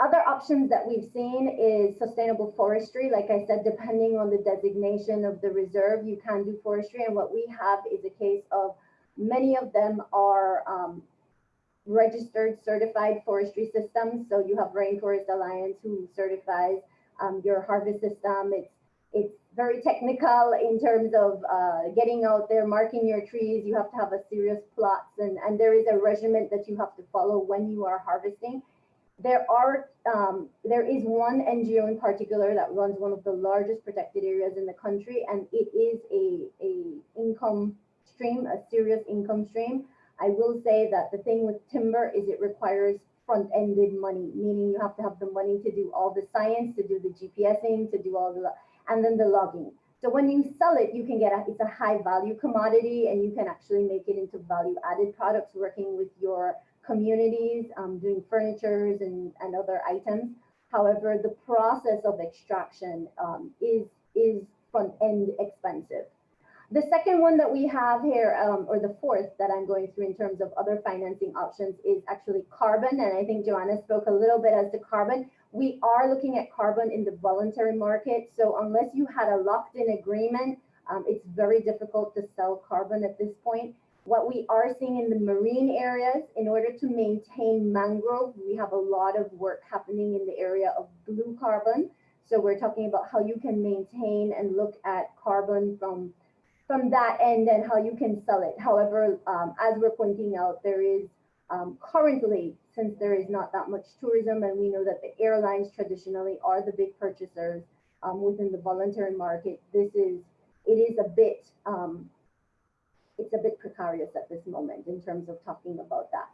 Other options that we've seen is sustainable forestry. Like I said, depending on the designation of the reserve, you can do forestry. And what we have is a case of many of them are um, registered certified forestry systems. So you have Rainforest Alliance who certifies um, your harvest system. It's it's very technical in terms of uh, getting out there, marking your trees. You have to have a serious plots and, and there is a regimen that you have to follow when you are harvesting there are um, there is one NGO in particular that runs one of the largest protected areas in the country, and it is a a income stream, a serious income stream. I will say that the thing with timber is it requires front-ended money, meaning you have to have the money to do all the science, to do the GPSing, to do all the and then the logging. So when you sell it, you can get a, it's a high value commodity and you can actually make it into value added products working with your communities um, doing furnitures and, and other items. However, the process of extraction um, is, is front end expensive. The second one that we have here, um, or the fourth that I'm going through in terms of other financing options is actually carbon. And I think Joanna spoke a little bit as to carbon. We are looking at carbon in the voluntary market. So unless you had a locked in agreement, um, it's very difficult to sell carbon at this point. What we are seeing in the marine areas, in order to maintain mangrove, we have a lot of work happening in the area of blue carbon. So we're talking about how you can maintain and look at carbon from, from that end and how you can sell it. However, um, as we're pointing out, there is um, currently, since there is not that much tourism and we know that the airlines traditionally are the big purchasers um, within the voluntary market, this is, it is a bit um, it's a bit precarious at this moment in terms of talking about that.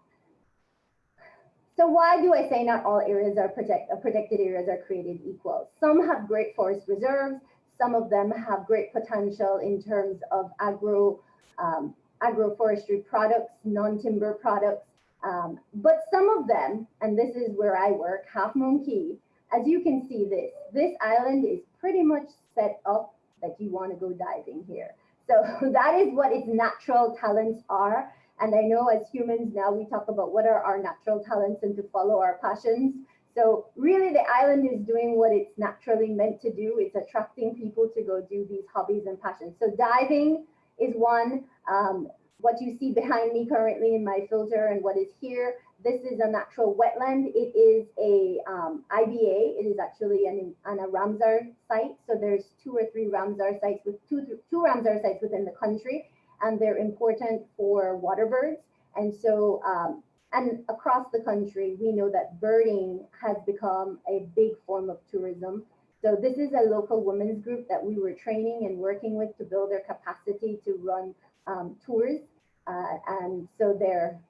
So why do I say not all areas are protect, uh, protected areas are created equal? Some have great forest reserves. Some of them have great potential in terms of agro, um, agroforestry products, non-timber products. Um, but some of them, and this is where I work, Half Moon Caye, as you can see this, this island is pretty much set up that you want to go diving here. So that is what its natural talents are. And I know as humans now we talk about what are our natural talents and to follow our passions. So really the island is doing what it's naturally meant to do. It's attracting people to go do these hobbies and passions. So diving is one. Um, what you see behind me currently in my filter and what is here this is a natural wetland. It is a um, IBA. It is actually an, an a Ramsar site. So there's two or three Ramsar sites with two, two Ramsar sites within the country, and they're important for water birds. And so, um, and across the country, we know that birding has become a big form of tourism. So this is a local women's group that we were training and working with to build their capacity to run um, tours Uh, and so there,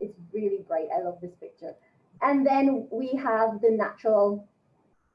it's really bright. I love this picture. And then we have the natural,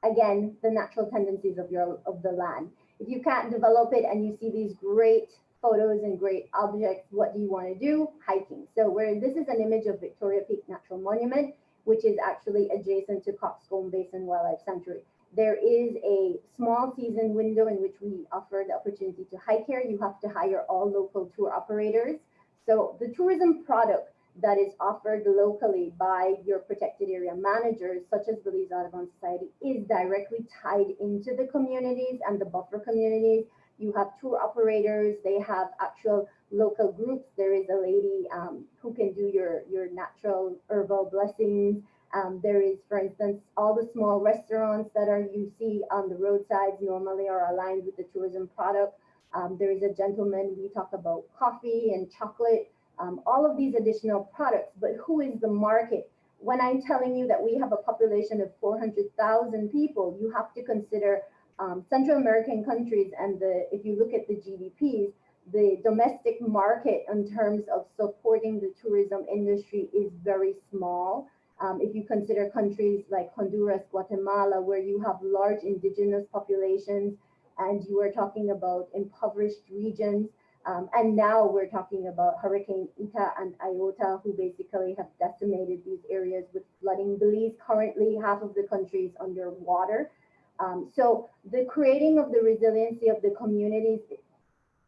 again, the natural tendencies of your of the land. If you can't develop it and you see these great photos and great objects, what do you want to do? Hiking. So where this is an image of Victoria Peak Natural Monument, which is actually adjacent to Cockscomb Basin Wildlife Sanctuary. There is a small season window in which we offer the opportunity to hike here. You have to hire all local tour operators. So the tourism product that is offered locally by your protected area managers, such as Belize Audubon Society, is directly tied into the communities and the buffer communities. You have tour operators, they have actual local groups. There is a lady um, who can do your, your natural herbal blessings. Um, there is, for instance, all the small restaurants that are you see on the roadsides normally are aligned with the tourism product. Um, there is a gentleman, we talk about coffee and chocolate um, all of these additional products, but who is the market? When I'm telling you that we have a population of 400,000 people, you have to consider um, Central American countries and the, if you look at the GDPs, the domestic market in terms of supporting the tourism industry is very small. Um, if you consider countries like Honduras, Guatemala, where you have large indigenous populations and you are talking about impoverished regions, um, and now we're talking about Hurricane Eta and Iota, who basically have decimated these areas with flooding. Belize currently half of the country is underwater. Um, so the creating of the resiliency of the communities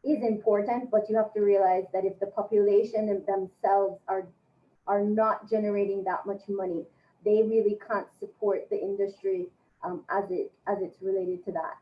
is important, but you have to realize that if the population themselves are are not generating that much money, they really can't support the industry um, as it as it's related to that.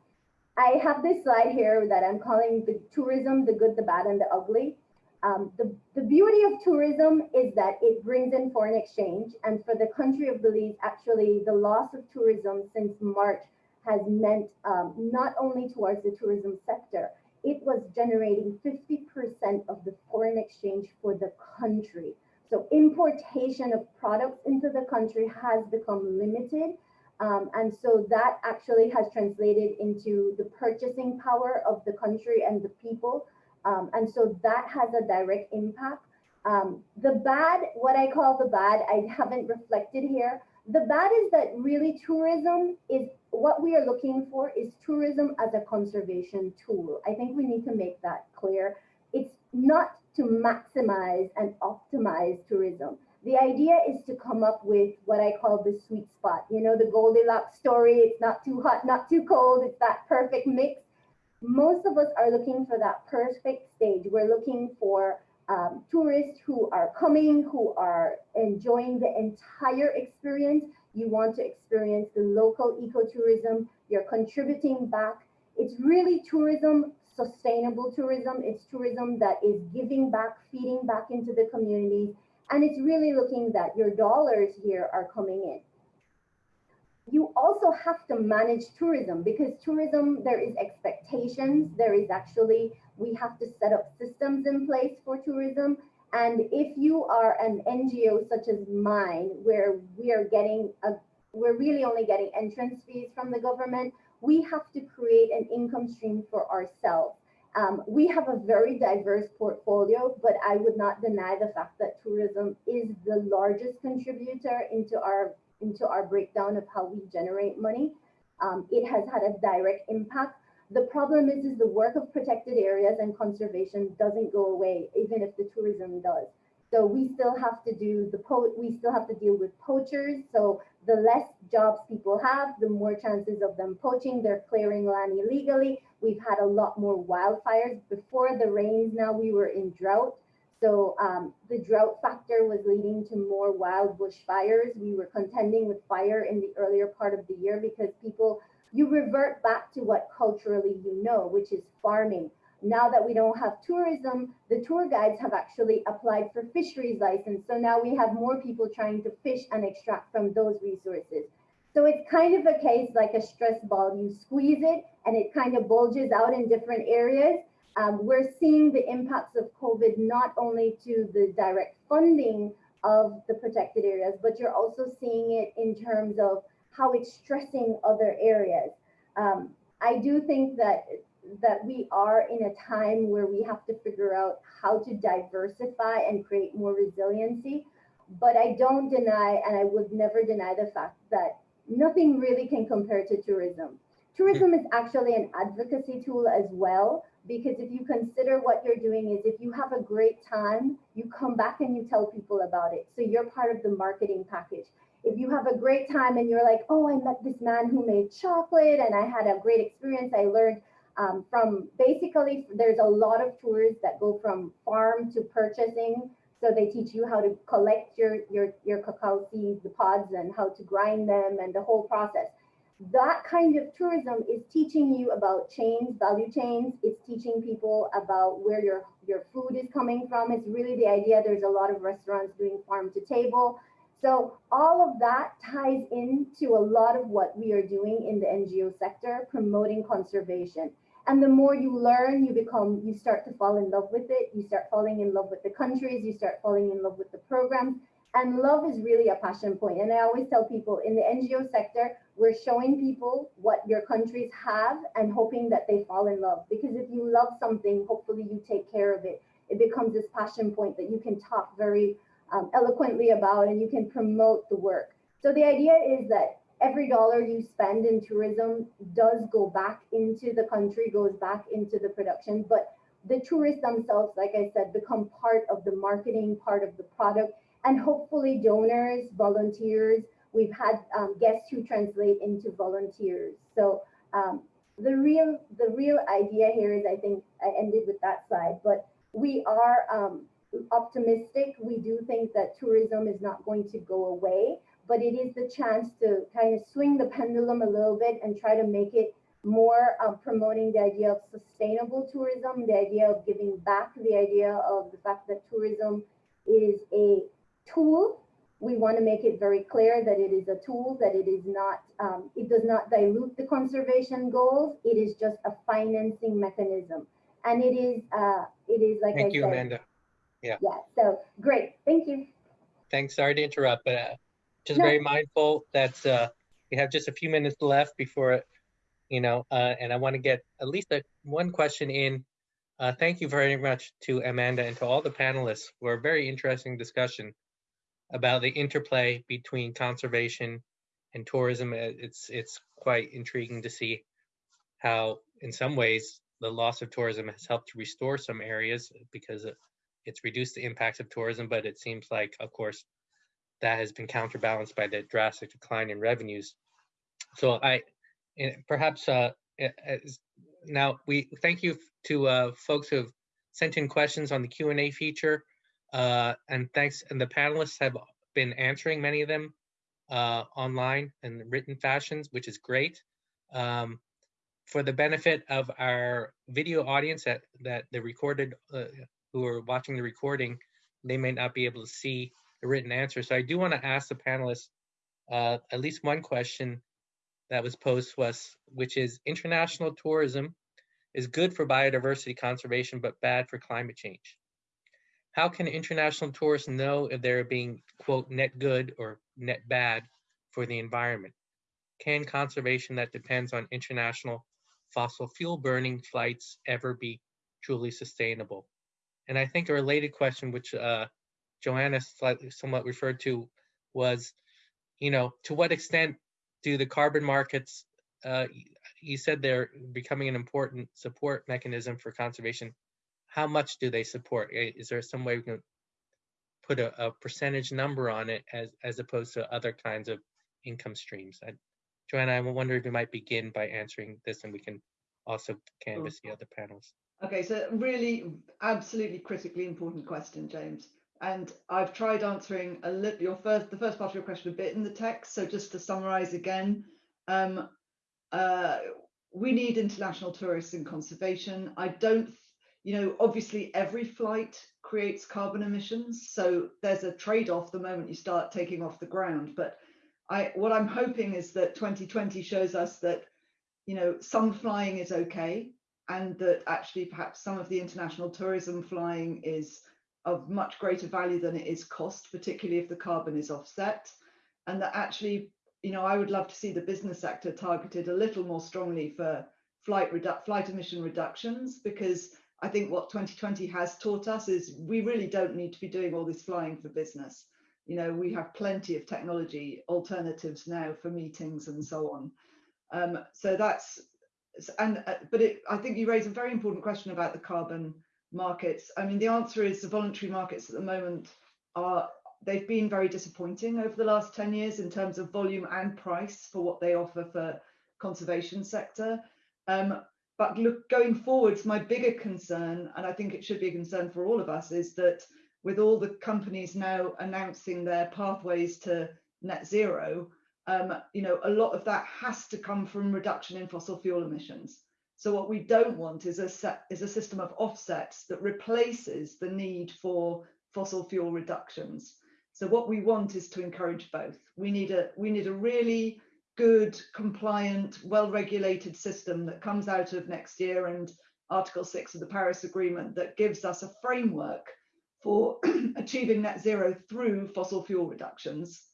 I have this slide here that I'm calling the tourism, the good, the bad, and the ugly. Um, the, the beauty of tourism is that it brings in foreign exchange. And for the country of Belize, actually, the loss of tourism since March has meant um, not only towards the tourism sector, it was generating 50% of the foreign exchange for the country. So importation of products into the country has become limited um, and so that actually has translated into the purchasing power of the country and the people. Um, and so that has a direct impact. Um, the bad, what I call the bad, I haven't reflected here. The bad is that really tourism is what we are looking for is tourism as a conservation tool. I think we need to make that clear. It's not to maximize and optimize tourism the idea is to come up with what I call the sweet spot. You know, the Goldilocks story, it's not too hot, not too cold, it's that perfect mix. Most of us are looking for that perfect stage. We're looking for um, tourists who are coming, who are enjoying the entire experience. You want to experience the local ecotourism, you're contributing back. It's really tourism, sustainable tourism. It's tourism that is giving back, feeding back into the communities and it's really looking that your dollars here are coming in. You also have to manage tourism because tourism, there is expectations. There is actually, we have to set up systems in place for tourism. And if you are an NGO such as mine, where we are getting a, we're really only getting entrance fees from the government, we have to create an income stream for ourselves. Um, we have a very diverse portfolio, but I would not deny the fact that tourism is the largest contributor into our into our breakdown of how we generate money. Um, it has had a direct impact. The problem is, is the work of protected areas and conservation doesn't go away, even if the tourism does. So we still have to do the po we still have to deal with poachers. So the less jobs people have, the more chances of them poaching. They're clearing land illegally. We've had a lot more wildfires. Before the rains now we were in drought. So um, the drought factor was leading to more wild bush fires. We were contending with fire in the earlier part of the year because people, you revert back to what culturally you know, which is farming now that we don't have tourism, the tour guides have actually applied for fisheries license. So now we have more people trying to fish and extract from those resources. So it's kind of a case like a stress ball. You squeeze it and it kind of bulges out in different areas. Um, we're seeing the impacts of COVID not only to the direct funding of the protected areas, but you're also seeing it in terms of how it's stressing other areas. Um, I do think that that we are in a time where we have to figure out how to diversify and create more resiliency. But I don't deny, and I would never deny the fact that nothing really can compare to tourism. Tourism is actually an advocacy tool as well, because if you consider what you're doing is if you have a great time, you come back and you tell people about it. So you're part of the marketing package. If you have a great time and you're like, oh, I met this man who made chocolate and I had a great experience, I learned um, from basically, there's a lot of tours that go from farm to purchasing. So they teach you how to collect your, your, your cacao seeds, the pods, and how to grind them and the whole process that kind of tourism is teaching you about chains, value chains. It's teaching people about where your, your food is coming from. It's really the idea. There's a lot of restaurants doing farm to table. So all of that ties into a lot of what we are doing in the NGO sector, promoting conservation. And the more you learn, you become, you start to fall in love with it. You start falling in love with the countries. You start falling in love with the programs. And love is really a passion point. And I always tell people in the NGO sector, we're showing people what your countries have and hoping that they fall in love. Because if you love something, hopefully you take care of it. It becomes this passion point that you can talk very um, eloquently about and you can promote the work. So the idea is that every dollar you spend in tourism does go back into the country, goes back into the production, but the tourists themselves, like I said, become part of the marketing, part of the product, and hopefully donors, volunteers. We've had um, guests who translate into volunteers. So um, the real the real idea here is, I think I ended with that slide, but we are um, optimistic. We do think that tourism is not going to go away, but it is the chance to kind of swing the pendulum a little bit and try to make it more uh, promoting the idea of sustainable tourism, the idea of giving back, the idea of the fact that tourism is a tool. We want to make it very clear that it is a tool, that it is not, um, it does not dilute the conservation goals. It is just a financing mechanism. And it is, uh, it is like Thank I you, said, Amanda. yeah, Yeah. so great, thank you. Thanks. Sorry to interrupt, but uh, just No. very mindful that uh, we have just a few minutes left before, you know, uh, and I want to get at least a, one question in. Uh, thank you very much to Amanda and to all the panelists for a very interesting discussion about the interplay between conservation and tourism. Uh, It's it's quite intriguing to see how, in some ways, the loss of tourism has helped to restore some areas because it's reduced the impacts of tourism. But it seems like, of course, that has been counterbalanced by the drastic decline in revenues. So I, perhaps uh, now we thank you to uh, folks who have sent in questions on the Q and A feature, uh, and thanks. And the panelists have been answering many of them uh, online and written fashions, which is great. Um, for the benefit of our video audience that that the recorded uh, who are watching the recording, they may not be able to see the written answer. So I do want to ask the panelists uh, at least one question that was posed to us, which is international tourism is good for biodiversity conservation, but bad for climate change. How can international tourists know if they're being, quote, net good or net bad for the environment? Can conservation that depends on international fossil fuel burning flights ever be truly sustainable? And I think a related question, which uh, Joanna slightly somewhat referred to, was, you know, to what extent do the carbon markets, uh, you said they're becoming an important support mechanism for conservation. How much do they support? Is there some way we can put a, a percentage number on it as, as opposed to other kinds of income streams? I, Joanna, I wonder if you might begin by answering this and we can also canvass the other panels. Okay, so really, absolutely critically important question, James. And I've tried answering a little your first, the first part of your question a bit in the text. So just to summarize again, um, uh, we need international tourists in conservation. I don't, you know, obviously every flight creates carbon emissions. So there's a trade-off the moment you start taking off the ground. But I, what I'm hoping is that 2020 shows us that, you know, some flying is okay and that actually perhaps some of the international tourism flying is of much greater value than it is cost, particularly if the carbon is offset. And that actually, you know, I would love to see the business sector targeted a little more strongly for flight flight emission reductions because I think what 2020 has taught us is we really don't need to be doing all this flying for business. You know, we have plenty of technology alternatives now for meetings and so on. Um, so that's and uh, but it, I think you raise a very important question about the carbon markets. I mean, the answer is the voluntary markets at the moment are they've been very disappointing over the last 10 years in terms of volume and price for what they offer for conservation sector. Um, but look, going forwards, my bigger concern, and I think it should be a concern for all of us, is that with all the companies now announcing their pathways to net zero, um, you know, a lot of that has to come from reduction in fossil fuel emissions. So what we don't want is a set, is a system of offsets that replaces the need for fossil fuel reductions. So what we want is to encourage both. We need a we need a really good, compliant, well-regulated system that comes out of next year and Article 6 of the Paris Agreement that gives us a framework for achieving net zero through fossil fuel reductions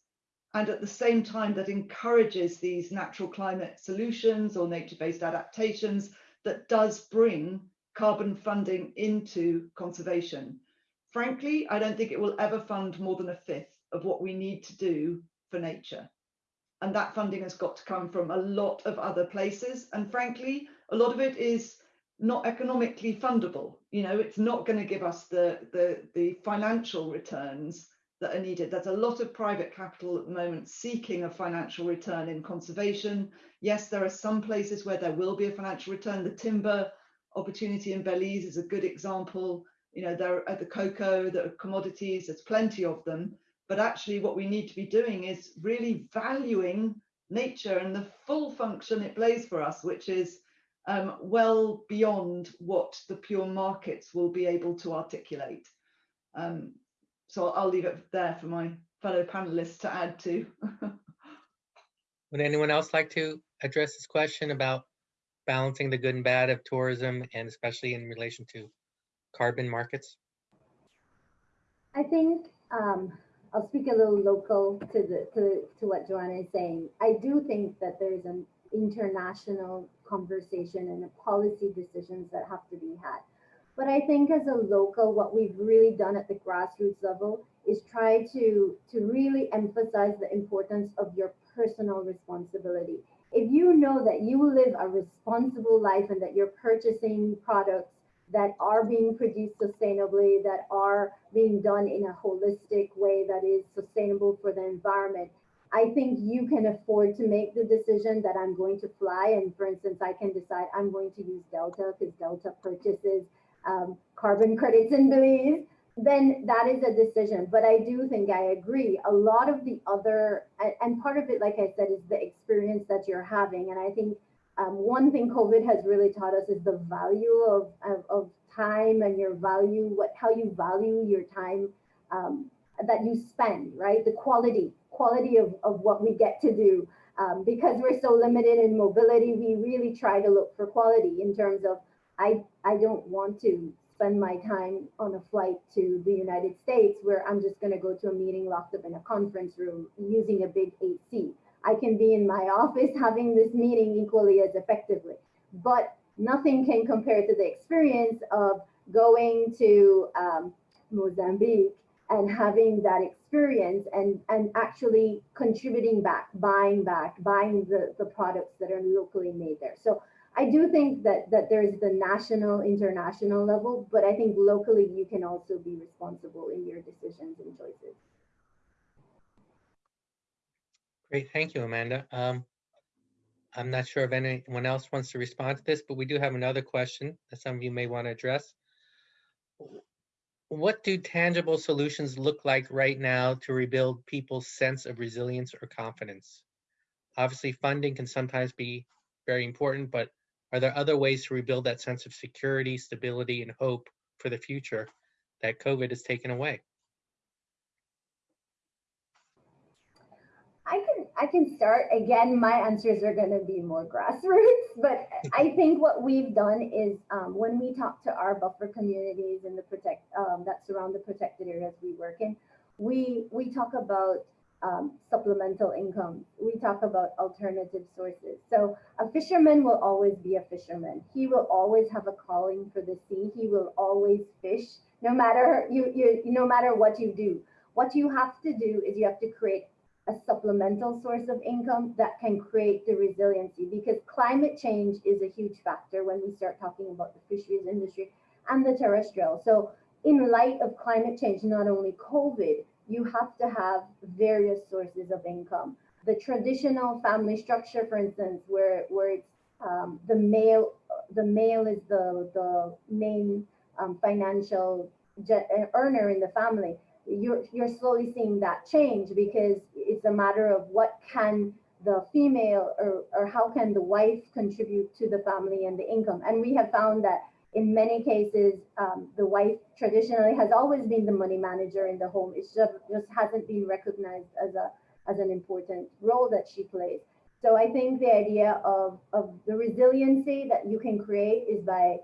and at the same time that encourages these natural climate solutions or nature-based adaptations that does bring carbon funding into conservation. Frankly, I don't think it will ever fund more than a fifth of what we need to do for nature. And that funding has got to come from a lot of other places. And frankly, a lot of it is not economically fundable. You know, it's not going to give us the, the, the financial returns that are needed. There's a lot of private capital at the moment seeking a financial return in conservation. Yes, there are some places where there will be a financial return. The timber opportunity in Belize is a good example. You know, there are the cocoa, the commodities, there's plenty of them. But actually what we need to be doing is really valuing nature and the full function it plays for us, which is um, well beyond what the pure markets will be able to articulate. Um, so I'll leave it there for my fellow panelists to add to. Would anyone else like to address this question about balancing the good and bad of tourism and especially in relation to carbon markets? I think um, I'll speak a little local to the to, to what Joanna is saying. I do think that there's an international conversation and policy decisions that have to be had. But I think as a local, what we've really done at the grassroots level is try to, to really emphasize the importance of your personal responsibility. If you know that you live a responsible life and that you're purchasing products that are being produced sustainably, that are being done in a holistic way that is sustainable for the environment, I think you can afford to make the decision that I'm going to fly. And for instance, I can decide I'm going to use Delta because Delta purchases um, carbon credits in Belize, then that is a decision. But I do think I agree. A lot of the other, and part of it, like I said, is the experience that you're having. And I think um, one thing COVID has really taught us is the value of, of, of, time and your value, what how you value your time um, that you spend, right? The quality, quality of, of what we get to do. Um, because we're so limited in mobility, we really try to look for quality in terms of I, I don't want to spend my time on a flight to the United States where I'm just going to go to a meeting locked up in a conference room using a big AC. I can be in my office having this meeting equally as effectively, but nothing can compare to the experience of going to um, Mozambique and having that experience and, and actually contributing back, buying back, buying the, the products that are locally made there. So I do think that that there's the national, international level, but I think locally you can also be responsible in your decisions and choices. Great, thank you, Amanda. Um, I'm not sure if anyone else wants to respond to this, but we do have another question that some of you may want to address. What do tangible solutions look like right now to rebuild people's sense of resilience or confidence? Obviously, funding can sometimes be very important, but are there other ways to rebuild that sense of security, stability, and hope for the future that COVID has taken away? I can I can start again. My answers are going to be more grassroots, but I think what we've done is um, when we talk to our buffer communities and the protect um, that surround the protected areas we work in, we we talk about um, supplemental income. We talk about alternative sources. So a fisherman will always be a fisherman. He will always have a calling for the sea. He will always fish, no matter you, you no matter what you do. What you have to do is you have to create a supplemental source of income that can create the resiliency because climate change is a huge factor when we start talking about the fisheries industry and the terrestrial. So in light of climate change, not only COVID, you have to have various sources of income. The traditional family structure, for instance, where, where it's um, the male, the male is the, the main um, financial earner in the family you're, you're slowly seeing that change because it's a matter of what can the female or, or how can the wife contribute to the family and the income. And we have found that in many cases, um, the wife traditionally has always been the money manager in the home. It just, just hasn't been recognized as a as an important role that she plays. So I think the idea of, of the resiliency that you can create is by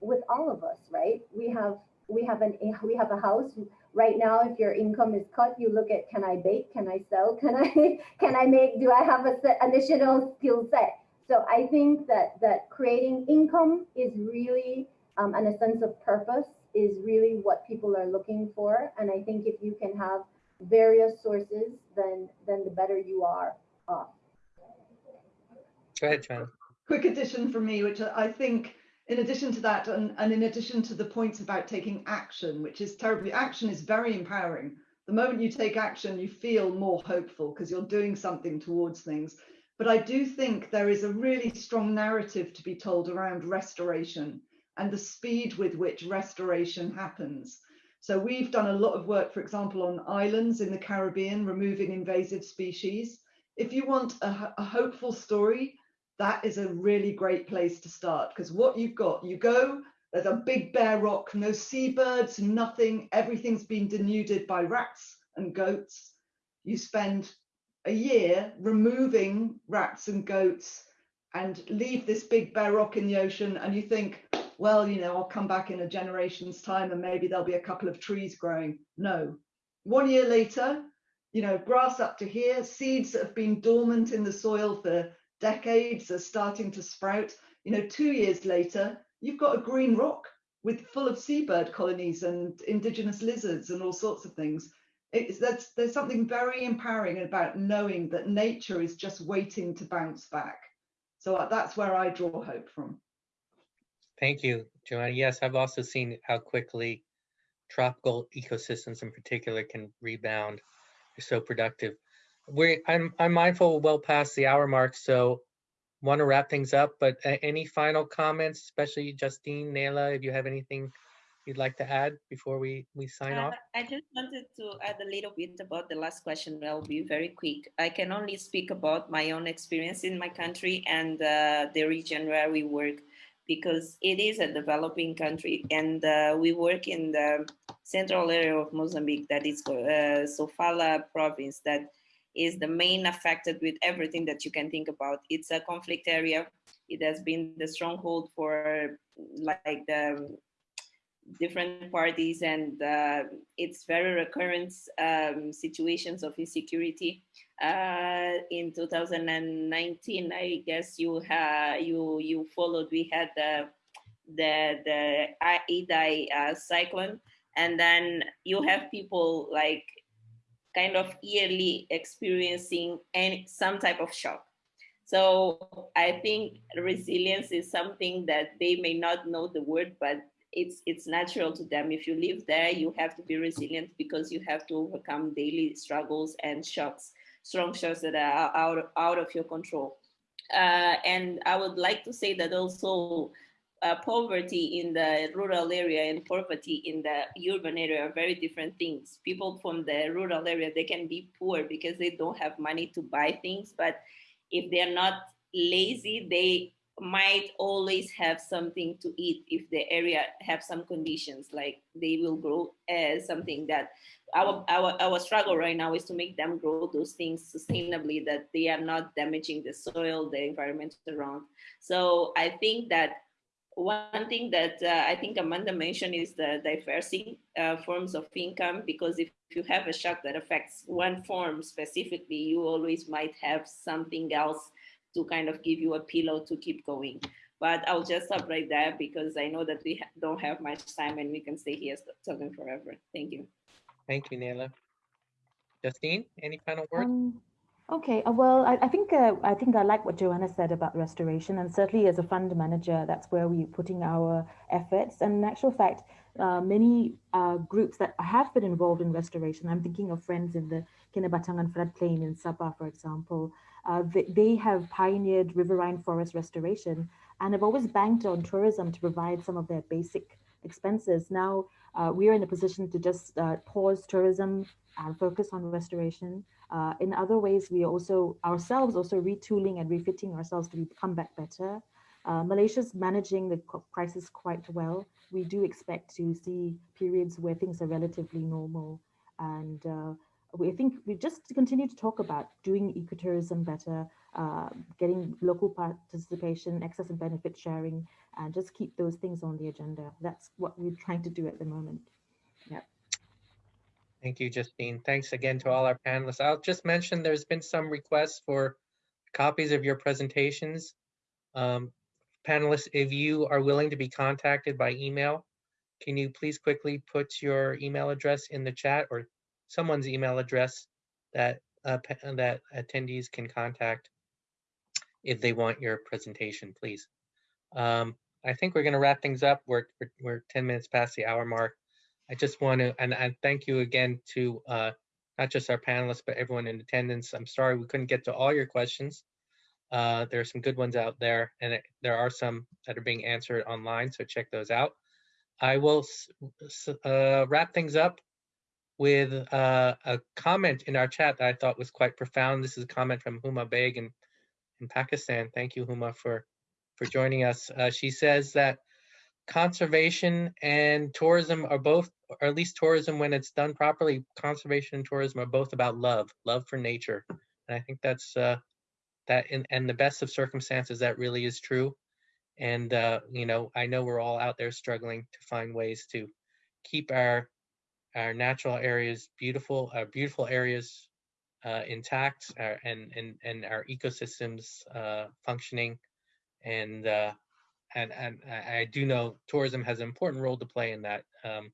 with all of us, right? We have we have an we have a house right now if your income is cut you look at can i bake can i sell can i can i make do i have a set, additional skill set so i think that that creating income is really um, and a sense of purpose is really what people are looking for and i think if you can have various sources then then the better you are off go ahead John. quick addition from me which i think in addition to that, and, and in addition to the points about taking action, which is terribly, action is very empowering. The moment you take action, you feel more hopeful because you're doing something towards things. But I do think there is a really strong narrative to be told around restoration and the speed with which restoration happens. So we've done a lot of work, for example, on islands in the Caribbean, removing invasive species. If you want a, a hopeful story, that is a really great place to start because what you've got, you go, there's a big bare rock, no seabirds, nothing, everything's been denuded by rats and goats. You spend a year removing rats and goats and leave this big bare rock in the ocean and you think, well, you know, I'll come back in a generation's time and maybe there'll be a couple of trees growing. No. One year later, you know, grass up to here, seeds that have been dormant in the soil for decades are starting to sprout. You know, two years later, you've got a green rock with full of seabird colonies and indigenous lizards and all sorts of things. It's that's there's something very empowering about knowing that nature is just waiting to bounce back. So uh, that's where I draw hope from. Thank you, Joanna. Yes, I've also seen how quickly tropical ecosystems in particular can rebound. They're so productive we I'm I'm mindful well past the hour mark, so want to wrap things up. But uh, any final comments, especially Justine, Nayla, if you have anything you'd like to add before we we sign uh, off? I just wanted to add a little bit about the last question. I'll be very quick. I can only speak about my own experience in my country and uh, the region where we work because it is a developing country and uh, we work in the central area of Mozambique that is uh, Sofala province that is the main affected with everything that you can think about. It's a conflict area. It has been the stronghold for like the different parties and uh, it's very recurrent um, situations of insecurity. Uh, in 2019, I guess you you you followed. We had the the the Idai uh, cyclone, and then you have people like kind of yearly experiencing any some type of shock. So I think resilience is something that they may not know the word, but it's it's natural to them. If you live there, you have to be resilient because you have to overcome daily struggles and shocks, strong shocks that are out, out of your control. Uh, and I would like to say that also uh, poverty in the rural area and poverty in the urban area are very different things. People from the rural area, they can be poor because they don't have money to buy things, but if they're not lazy, they might always have something to eat if the area have some conditions like they will grow as something that our, our our struggle right now is to make them grow those things sustainably that they are not damaging the soil the environment around. So i think that one thing that uh, I think Amanda mentioned is the diversing uh, forms of income, because if you have a shock that affects one form specifically, you always might have something else to kind of give you a pillow to keep going. But I'll just stop right there because I know that we ha- don't have much time and we can stay here talking forever. Thank you. Thank you, Nayla. Justine, any final words? Um, okay, uh, well, I, I think uh, I think I like what Joanna said about restoration, and certainly as a fund manager, that's where we're putting our efforts. And in actual fact, uh, many uh, groups that have been involved in restoration, I'm thinking of friends in the Kinabatangan floodplain in Sabah, for example, uh, they, they have pioneered riverine forest restoration and have always banked on tourism to provide some of their basic expenses. Now uh, we are in a position to just uh, pause tourism and focus on restoration. Uh, in other ways, we are also ourselves also retooling and refitting ourselves to come back better. Uh, Malaysia's managing the crisis quite well. We do expect to see periods where things are relatively normal. And uh, we think we just continue to talk about doing ecotourism better, uh, getting local participation, access and benefit sharing, and just keep those things on the agenda. That's what we're trying to do at the moment. Yeah. Thank you, Justine. Thanks again to all our panelists. I'll just mention there's been some requests for copies of your presentations. Um, panelists, if you are willing to be contacted by email, can you please quickly put your email address in the chat or someone's email address that uh, that attendees can contact if they want your presentation, please. Um, I think we're going to wrap things up. We're, we're, we're 10 minutes past the hour mark. I just want to, and, and thank you again to uh, not just our panelists, but everyone in attendance. I'm sorry we couldn't get to all your questions. Uh, there are some good ones out there, and it, there are some that are being answered online, so check those out. I will uh, wrap things up with uh, a comment in our chat that I thought was quite profound. This is a comment from Huma Beg in, in Pakistan. Thank you, Huma, for, for joining us. Uh, she says that conservation and tourism are both, or at least tourism when it's done properly, conservation and tourism are both about love, love for nature. And I think that's, uh, that in, and the best of circumstances, that really is true. And, uh, you know, I know we're all out there struggling to find ways to keep our our natural areas beautiful, our beautiful areas uh, intact, uh, and and and our ecosystems uh, functioning, and uh, and and I do know tourism has an important role to play in that. Um,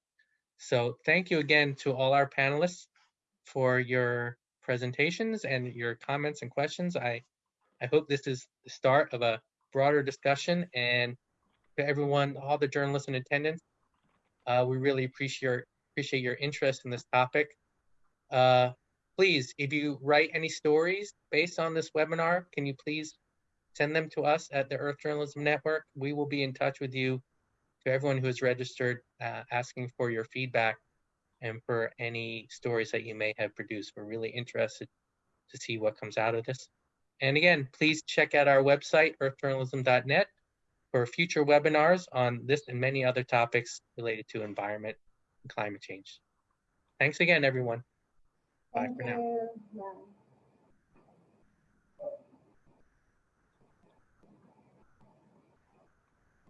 so thank you again to all our panelists for your presentations and your comments and questions. I I hope this is the start of a broader discussion and to everyone, all the journalists in attendance, uh, we really appreciate appreciate your interest in this topic. Uh, please, if you write any stories based on this webinar, can you please send them to us at the Earth Journalism Network? We will be in touch with you, to everyone who has registered, uh, asking for your feedback and for any stories that you may have produced. We're really interested to see what comes out of this. And again, please check out our website, earthjournalism.net, for future webinars on this and many other topics related to environment climate change. Thanks again, everyone. Bye Thank for now.